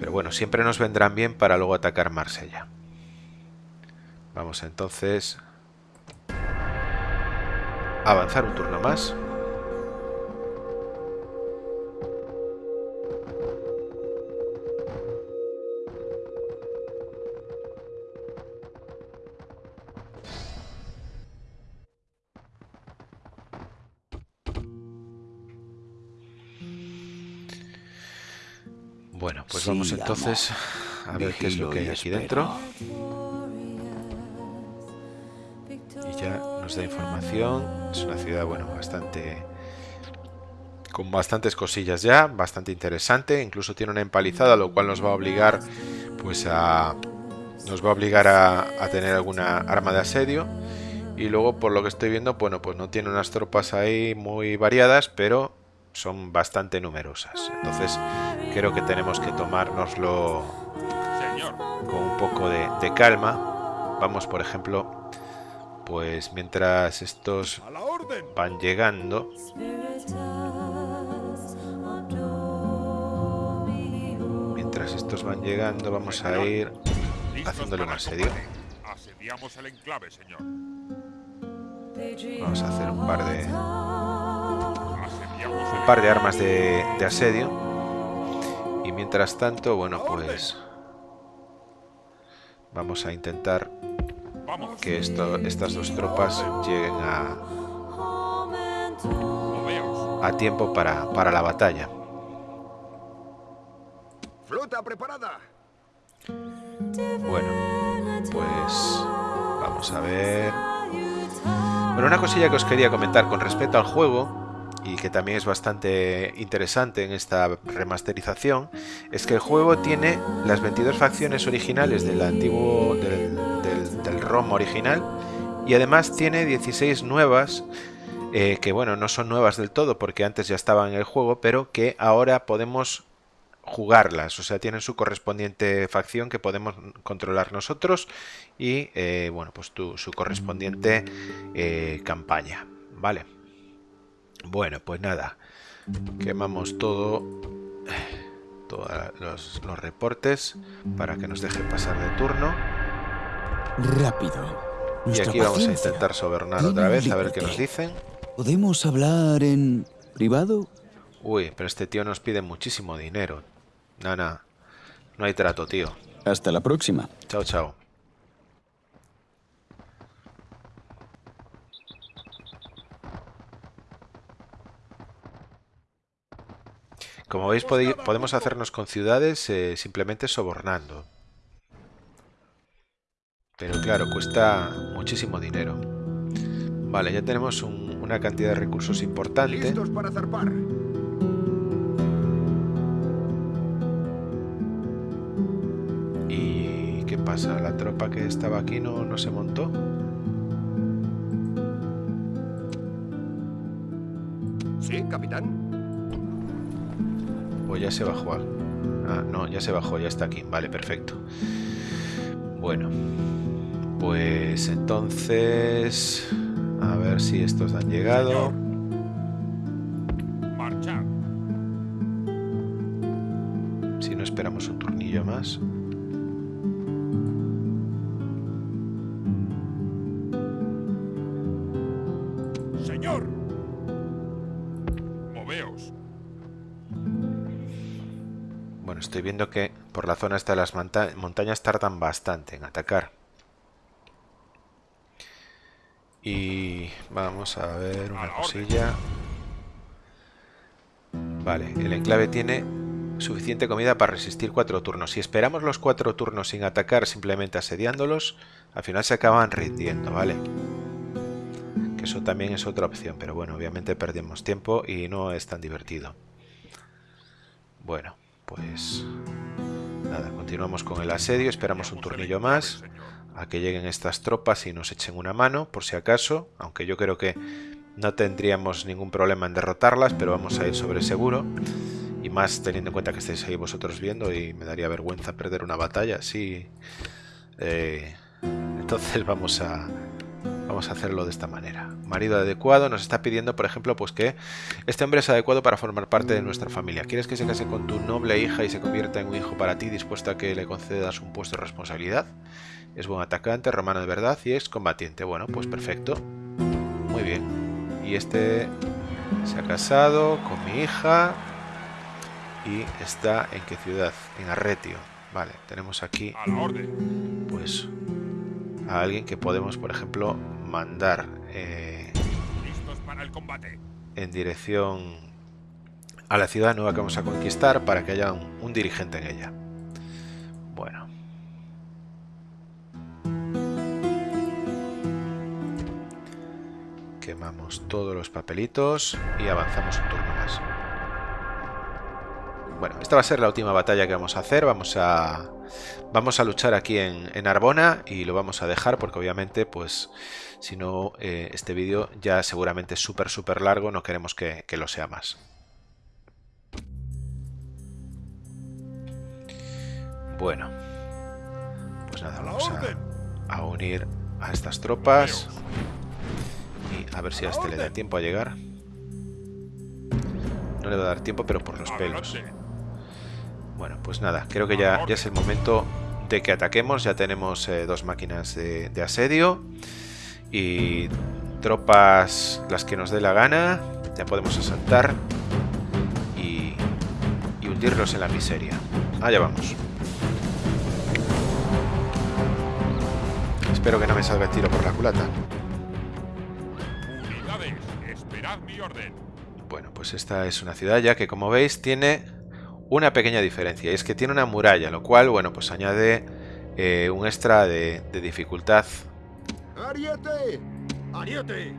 Pero bueno, siempre nos vendrán bien para luego atacar Marsella. Vamos entonces a avanzar un turno más. Bueno, pues Sí, vamos amo. entonces a ver qué es lo que hay aquí dentro. Y ya nos da información. Es una ciudad, bueno, bastante... Con bastantes cosillas ya, bastante interesante. Incluso tiene una empalizada, lo cual nos va a obligar, pues a... Nos va a obligar a, a tener alguna arma de asedio. Y luego, por lo que estoy viendo, bueno, pues no tiene unas tropas ahí muy variadas, pero son bastante numerosas. Entonces, creo que tenemos que tomárnoslo Señor. con un poco de, de calma. Vamos, por ejemplo, pues mientras estos van llegando, mientras estos van llegando, vamos a ir haciéndole un asedio. combate. Asediamos el enclave, señor. Vamos a hacer un par de, un par de armas de, de asedio. Y mientras tanto, bueno, pues vamos a intentar que esto, estas dos tropas lleguen a, a tiempo para, para la batalla. ¡Flota preparada! Bueno, pues vamos a ver. Bueno, una cosilla que os quería comentar con respecto al juego y que también es bastante interesante en esta remasterización es que el juego tiene las 22 facciones originales del antiguo del, del- ROM original y además tiene 16 nuevas eh, que bueno no son nuevas del todo porque antes ya estaban en el juego pero que ahora podemos jugarlas, o sea, tienen su correspondiente facción que podemos controlar nosotros y, eh, bueno, pues su correspondiente eh, campaña, ¿vale? Bueno, pues nada, quemamos todo, todos los, los reportes para que nos deje pasar de turno. Rápido. Y aquí vamos a intentar sobornar otra vez, a ver qué nos dicen. ¿Podemos hablar en privado? Uy, pero este tío nos pide muchísimo dinero. Nana, no hay trato, tío. Hasta la próxima. Chao, chao. Como veis, pode- podemos hacernos con ciudades eh, simplemente sobornando. Pero claro, cuesta muchísimo dinero. Vale, ya tenemos un- una cantidad de recursos importante. Listos para zarpar. ¿Y qué pasa? ¿La tropa que estaba aquí no, no se montó? Sí, capitán. Ya se bajó. Ah, no, ya se bajó, ya está aquí. Vale, perfecto. Bueno, pues entonces... A ver si estos han llegado. Viendo que por la zona esta de las monta- montañas tardan bastante en atacar. Y vamos a ver una la cosilla. Vale, el enclave tiene suficiente comida para resistir cuatro turnos. Si esperamos los cuatro turnos sin atacar, simplemente asediándolos, al final se acaban rindiendo, ¿vale? Que eso también es otra opción, pero bueno, obviamente perdemos tiempo y no es tan divertido. Bueno, pues nada, continuamos con el asedio, esperamos un turnillo más a que lleguen estas tropas y nos echen una mano, por si acaso, aunque yo creo que no tendríamos ningún problema en derrotarlas, pero vamos a ir sobre seguro. Y más teniendo en cuenta que estáis ahí vosotros viendo y me daría vergüenza perder una batalla así. Eh, entonces vamos a, vamos a hacerlo de esta manera. Marido adecuado nos está pidiendo, por ejemplo, pues que este hombre es adecuado para formar parte de nuestra familia. ¿Quieres que se case con tu noble hija y se convierta en un hijo para ti, dispuesto a que le concedas un puesto de responsabilidad? Es buen atacante, romano de verdad y es combatiente. Bueno, pues perfecto. Muy bien. Y este se ha casado con mi hija y está en qué ciudad? En Arretio. Vale, tenemos aquí pues a alguien que podemos, por ejemplo, mandar eh, Listos para el combate. en dirección a la ciudad nueva que vamos a conquistar para que haya un, un dirigente en ella. Bueno. Quemamos todos los papelitos y avanzamos un turno más. Bueno, esta va a ser la última batalla que vamos a hacer. Vamos a, vamos a luchar aquí en, en Arbona y lo vamos a dejar porque obviamente, pues, si no, eh, este vídeo ya seguramente es súper, súper largo. No queremos que, que lo sea más. Bueno, pues nada, vamos a, a unir a estas tropas y a ver si a este le da tiempo a llegar. No le va a dar tiempo, pero por los pelos. Bueno, pues nada, creo que ya, ya es el momento de que ataquemos. Ya tenemos eh, dos máquinas de, de asedio y tropas las que nos dé la gana. Ya podemos asaltar y, y hundirlos en la miseria. Allá vamos. Espero que no me salga el tiro por la culata. Unidades, esperad mi orden. Bueno, pues esta es una ciudad ya que como veis tiene una pequeña diferencia y es que tiene una muralla, lo cual, bueno, pues añade eh, un extra de, de dificultad. ¡Ariete! ¡Ariete!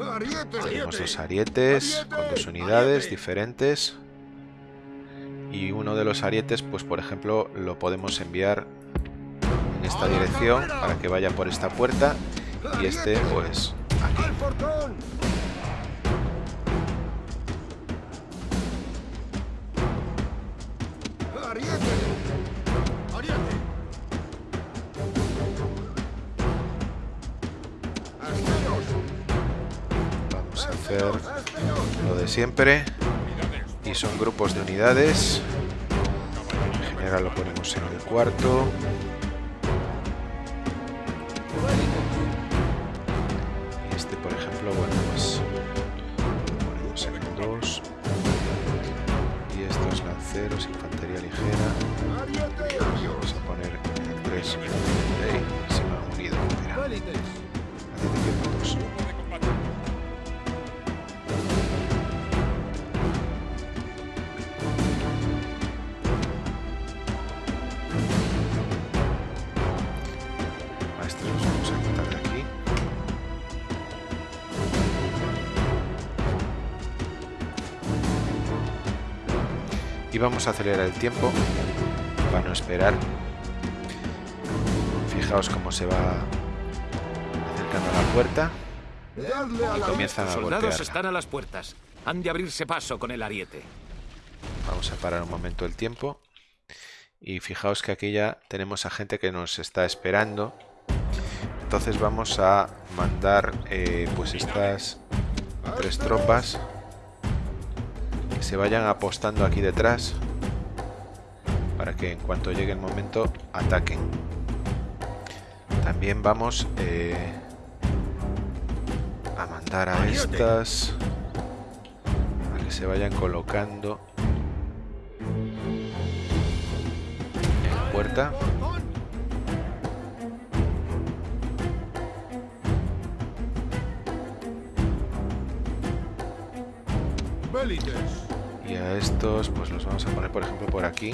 ¡Ariete! Tenemos dos arietes con dos unidades diferentes y uno de los arietes, pues por ejemplo, lo podemos enviar en esta dirección para que vaya por esta puerta y este, pues, aquí. Hacer lo de siempre. Y son grupos de unidades. En general lo ponemos en el cuarto. Este, por ejemplo, bueno, pues lo ponemos en el 2. Y estos lanceros, infantería ligera. Vamos a poner en el 3. Ahí, se me han unido. Vamos a acelerar el tiempo para no esperar. Fijaos cómo se va acercando a la puerta y comienzan Los a soldados golpearla. están a las puertas. Han de abrirse paso con el ariete. Vamos a parar un momento el tiempo. Y fijaos que aquí ya tenemos a gente que nos está esperando. Entonces vamos a mandar eh, pues estas tres tropas que se vayan apostando aquí detrás para que en cuanto llegue el momento ataquen. También vamos eh, a mandar a estas a que se vayan colocando en puerta. Y a estos pues los vamos a poner por ejemplo por aquí.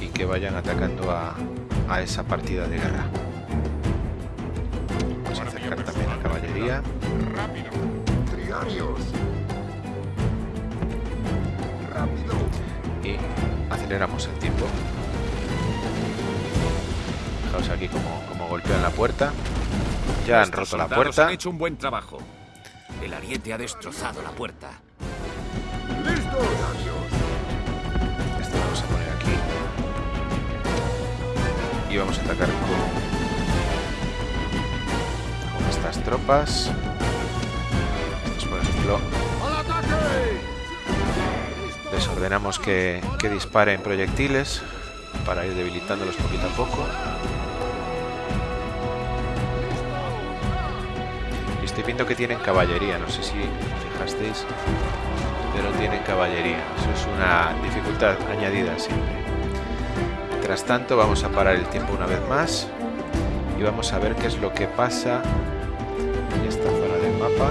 Y que vayan atacando a, a esa partida de guerra. Vamos a acercar también la caballería. Y aceleramos el tiempo. Fijaos aquí como, como golpean la puerta. Ya han roto la puerta. Han hecho un buen trabajo. El ariete ha destrozado la puerta. Esto lo vamos a poner aquí. Y vamos a atacar con, con estas tropas. Por ejemplo, les ordenamos que, que disparen proyectiles para ir debilitándolos poquito a poco. Y estoy viendo que tienen caballería, no sé si fijasteis, pero tienen caballería. Eso es una dificultad añadida siempre. Mientras tanto, vamos a parar el tiempo una vez más y vamos a ver qué es lo que pasa en esta zona del mapa.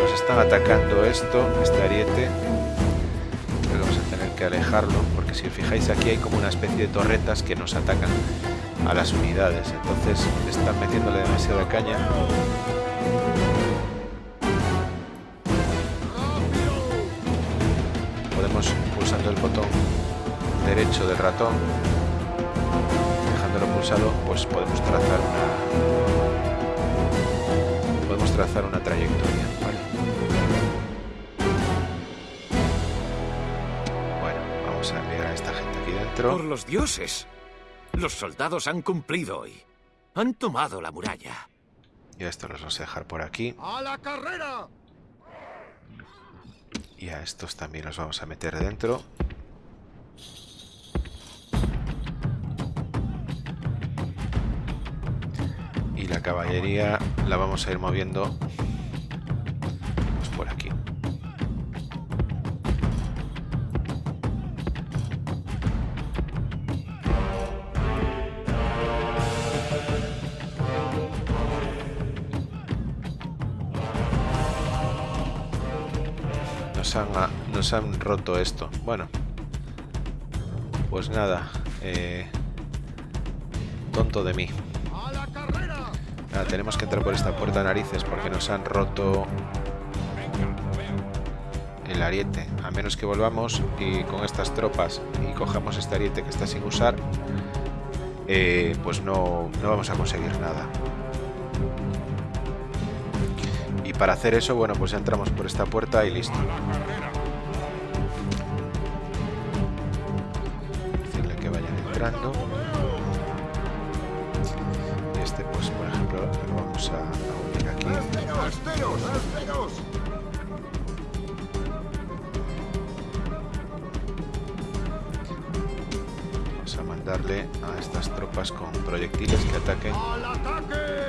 Nos están atacando esto, este ariete. Vamos a tener que alejarlo porque si os fijáis aquí hay como una especie de torretas que nos atacan a las unidades. Entonces están metiéndole demasiada caña. Derecho del ratón, dejándolo pulsado, pues podemos trazar una podemos trazar una trayectoria. ¿vale? Bueno, vamos a enviar a esta gente aquí dentro. Por los dioses. Los soldados han cumplido hoy. Han tomado la muralla. Y a estos los vamos a dejar por aquí. ¡A la carrera! Y a estos también los vamos a meter dentro. La caballería la vamos a ir moviendo pues por aquí. Nos han, nos han roto esto. Bueno. Pues nada. eh, tonto de mí. Tenemos que entrar por esta puerta de narices porque nos han roto el ariete. A menos que volvamos y con estas tropas y cojamos este ariete que está sin usar, eh, pues no, no vamos a conseguir nada. Y para hacer eso, bueno, pues entramos por esta puerta y listo. Decirle que vayan entrando. Vamos a. Vamos a mandarle a estas tropas con proyectiles que ataquen. ¡Al ataque!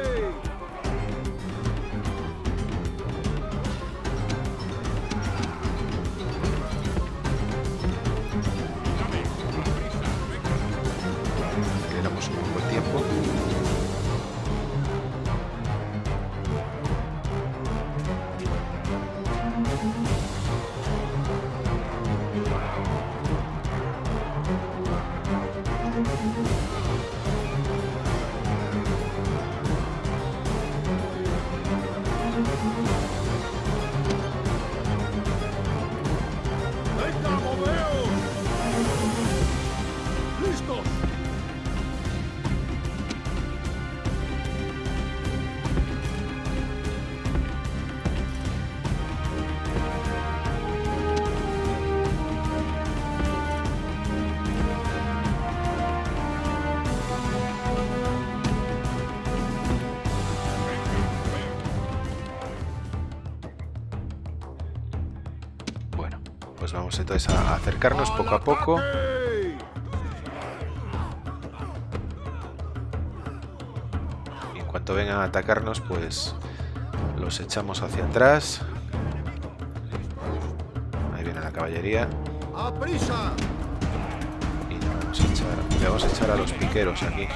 Entonces a acercarnos poco a poco. Y en cuanto vengan a atacarnos, pues los echamos hacia atrás. Ahí viene la caballería. ¡A prisa! Y le vamos a echar, le vamos a, echar a los piqueros aquí.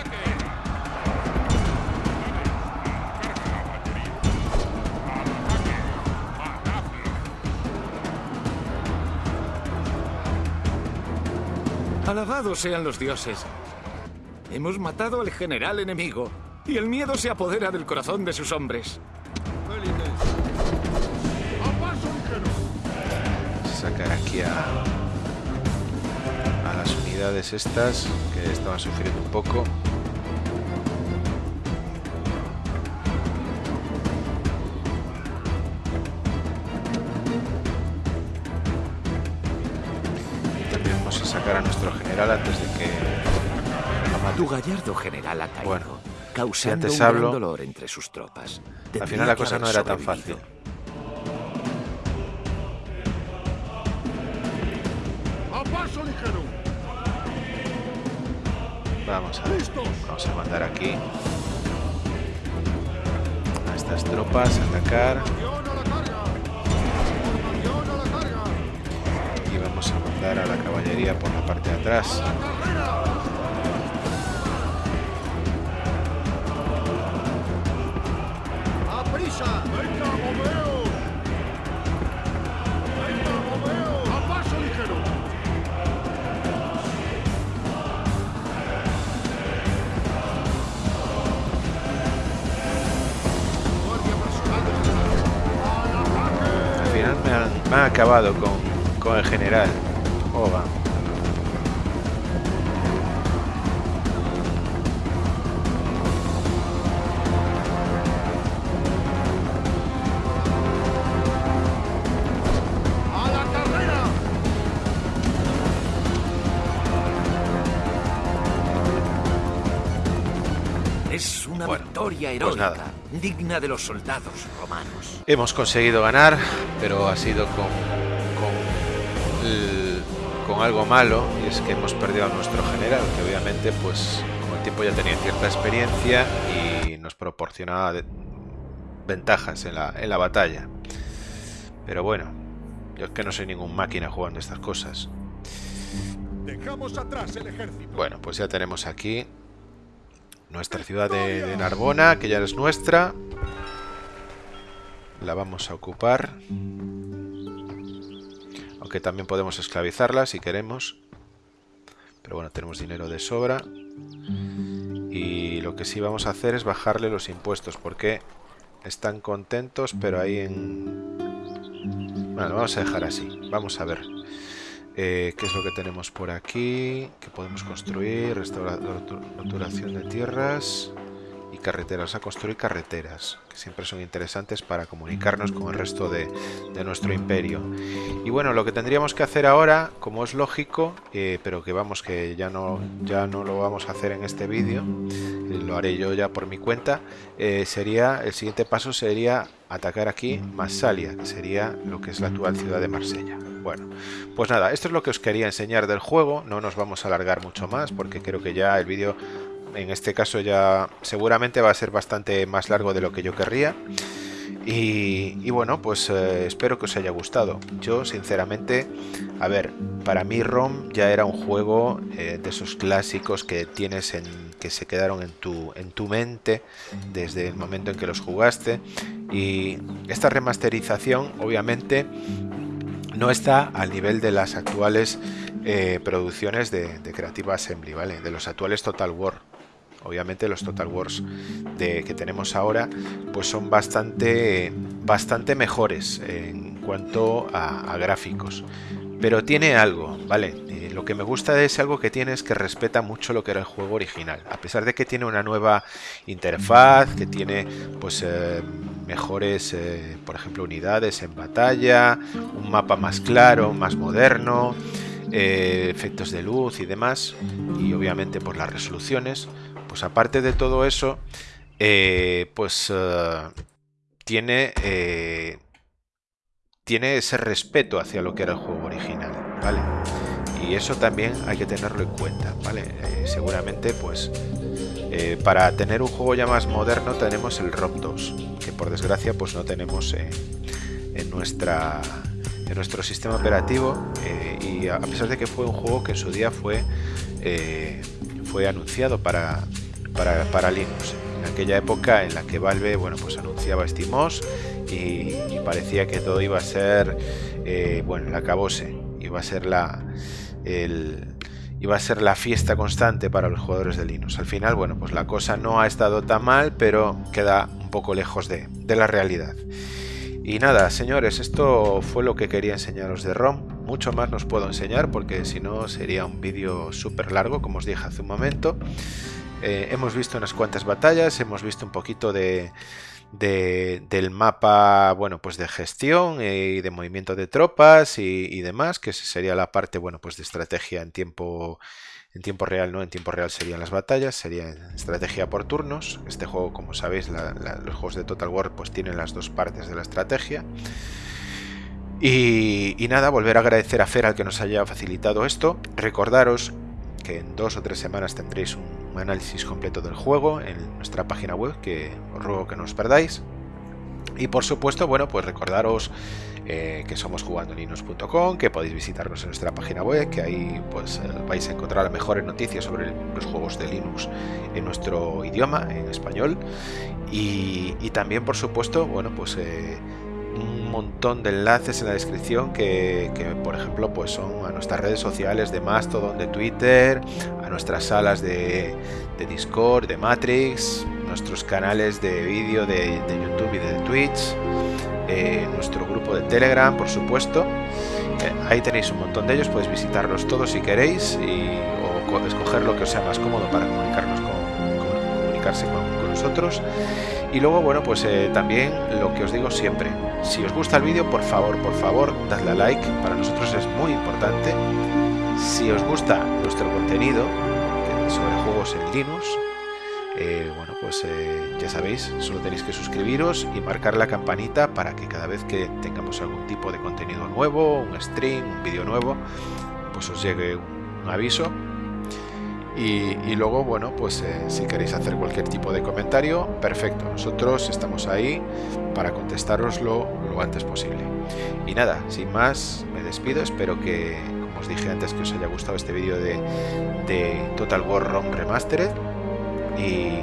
Alabados sean los dioses. Hemos matado al general enemigo y el miedo se apodera del corazón de sus hombres. Sacar aquí a, a las unidades estas que estaban sufriendo un poco. Sacar a nuestro general antes de que lo maten. Tu gallardo general ha caído, Bueno, causando antes un hablo, gran dolor entre sus tropas. Al Tendría final la cosa no era tan fácil. ¡A paso ligero! Vamos a. Vamos a mandar aquí a estas tropas a atacar vamos a mandar a la caballería por la parte de atrás. Acabado con, con el general. Oba. Pues nada. digna de los soldados romanos. Hemos conseguido ganar, pero ha sido con algo malo, y es que hemos perdido a nuestro general, que obviamente, pues, con el tiempo ya tenía cierta experiencia y nos proporcionaba ventajas en la, en la batalla. Pero bueno, yo es que no soy ningún máquina jugando estas cosas. Dejamos atrás el ejército. Bueno, pues ya tenemos aquí nuestra ciudad de, de Narbona, que ya es nuestra. La vamos a ocupar. Aunque también podemos esclavizarla si queremos. Pero bueno, tenemos dinero de sobra. Y lo que sí vamos a hacer es bajarle los impuestos, porque están contentos, pero ahí en... Bueno, vamos a dejar así. Vamos a ver. Eh, ¿Qué es lo que tenemos por aquí? Que podemos construir, restauración de tierras y carreteras, a construir carreteras, que siempre son interesantes para comunicarnos con el resto de, nuestro imperio. Y bueno, lo que tendríamos que hacer ahora, como es lógico, eh, pero que vamos, que ya no, ya no lo vamos a hacer en este vídeo, eh, lo haré yo ya por mi cuenta, eh, sería, el siguiente paso sería atacar aquí Massalia, que sería lo que es la actual ciudad de Marsella. Bueno, pues nada, esto es lo que os quería enseñar del juego, no nos vamos a alargar mucho más porque creo que ya el vídeo en este caso ya seguramente va a ser bastante más largo de lo que yo querría. Y, bueno, pues eh, espero que os haya gustado. Yo, sinceramente, a ver, para mí ROM ya era un juego eh, de esos clásicos que tienes en que se quedaron en tu, en tu mente desde el momento en que los jugaste. Y esta remasterización, obviamente, no está al nivel de las actuales eh, producciones de, de Creative Assembly, ¿vale? De los actuales Total War obviamente los Total Wars de, que tenemos ahora pues son bastante, bastante mejores en cuanto a, gráficos. Pero tiene algo, ¿vale? Eh, lo que me gusta de ese algo que tiene es que respeta mucho lo que era el juego original. A pesar de que tiene una nueva interfaz, que tiene pues eh, mejores, eh, por ejemplo, unidades en batalla, un mapa más claro, más moderno, efectos de luz y demás, y obviamente por las resoluciones, pues aparte de todo eso, eh, pues eh, tiene, eh, tiene ese respeto hacia lo que era el juego original, ¿vale? Y eso también hay que tenerlo en cuenta, ¿vale? seguramente, pues, para tener un juego ya más moderno tenemos el ROM 2, que por desgracia, pues no tenemos en nuestra en nuestro sistema operativo y a pesar de que fue un juego que en su día fue fue anunciado para, para, Linux. En aquella época en la que Valve bueno, pues anunciaba SteamOS y, y parecía que todo iba a ser eh, bueno, el acabose, iba a ser la el, iba a ser la fiesta constante para los jugadores de Linux. Al final, bueno, pues la cosa no ha estado tan mal, pero queda un poco lejos de, de la realidad. Y nada, señores, esto fue lo que quería enseñaros de ROM. Mucho más nos puedo enseñar porque si no sería un vídeo súper largo, como os dije hace un momento. Eh, hemos visto unas cuantas batallas, hemos visto un poquito de, del mapa, bueno, pues de gestión y de movimiento de tropas y, demás, que sería la parte, bueno, pues de estrategia en tiempo en tiempo real, no en tiempo real serían las batallas, sería estrategia por turnos. Este juego, como sabéis, los juegos de Total War pues tienen las dos partes de la estrategia. Y, y, nada, volver a agradecer a Fer al que nos haya facilitado esto. Recordaros que en dos o tres semanas tendréis un análisis completo del juego en nuestra página web, que os ruego que no os perdáis. Y por supuesto, bueno, pues recordaros eh, que somos jugandolinos.com, que podéis visitarnos en nuestra página web, que ahí pues eh, vais a encontrar las mejores noticias sobre los juegos de Linux en nuestro idioma, en español. Y, también, por supuesto, bueno, pues eh, un montón de enlaces en la descripción que, por ejemplo pues son a nuestras redes sociales de Mastodon, de Twitter, a nuestras salas de, Discord, de Matrix, nuestros canales de vídeo de, YouTube y de Twitch, eh, nuestro grupo de Telegram por supuesto. Eh, ahí tenéis un montón de ellos, podéis visitarlos todos si queréis y, o escoger lo que os sea más cómodo para comunicarnos con, comunicarse con nosotros. Y luego, bueno, pues eh, también lo que os digo siempre, si os gusta el vídeo, por favor, por favor, dadle a like, para nosotros es muy importante. Si os gusta nuestro contenido sobre juegos en Linux, eh, bueno, pues eh, ya sabéis, solo tenéis que suscribiros y marcar la campanita para que cada vez que tengamos algún tipo de contenido nuevo, un stream, un vídeo nuevo, pues os llegue un aviso y, luego, bueno, pues eh, si queréis hacer cualquier tipo de comentario, perfecto. Nosotros estamos ahí para contestaroslo lo antes posible. Y nada, sin más, me despido. Espero que, como os dije antes, que os haya gustado este vídeo de, de Total War ROM Remastered. Y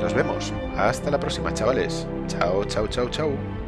nos vemos. Hasta la próxima, chavales. Chao, chao, chao, chao.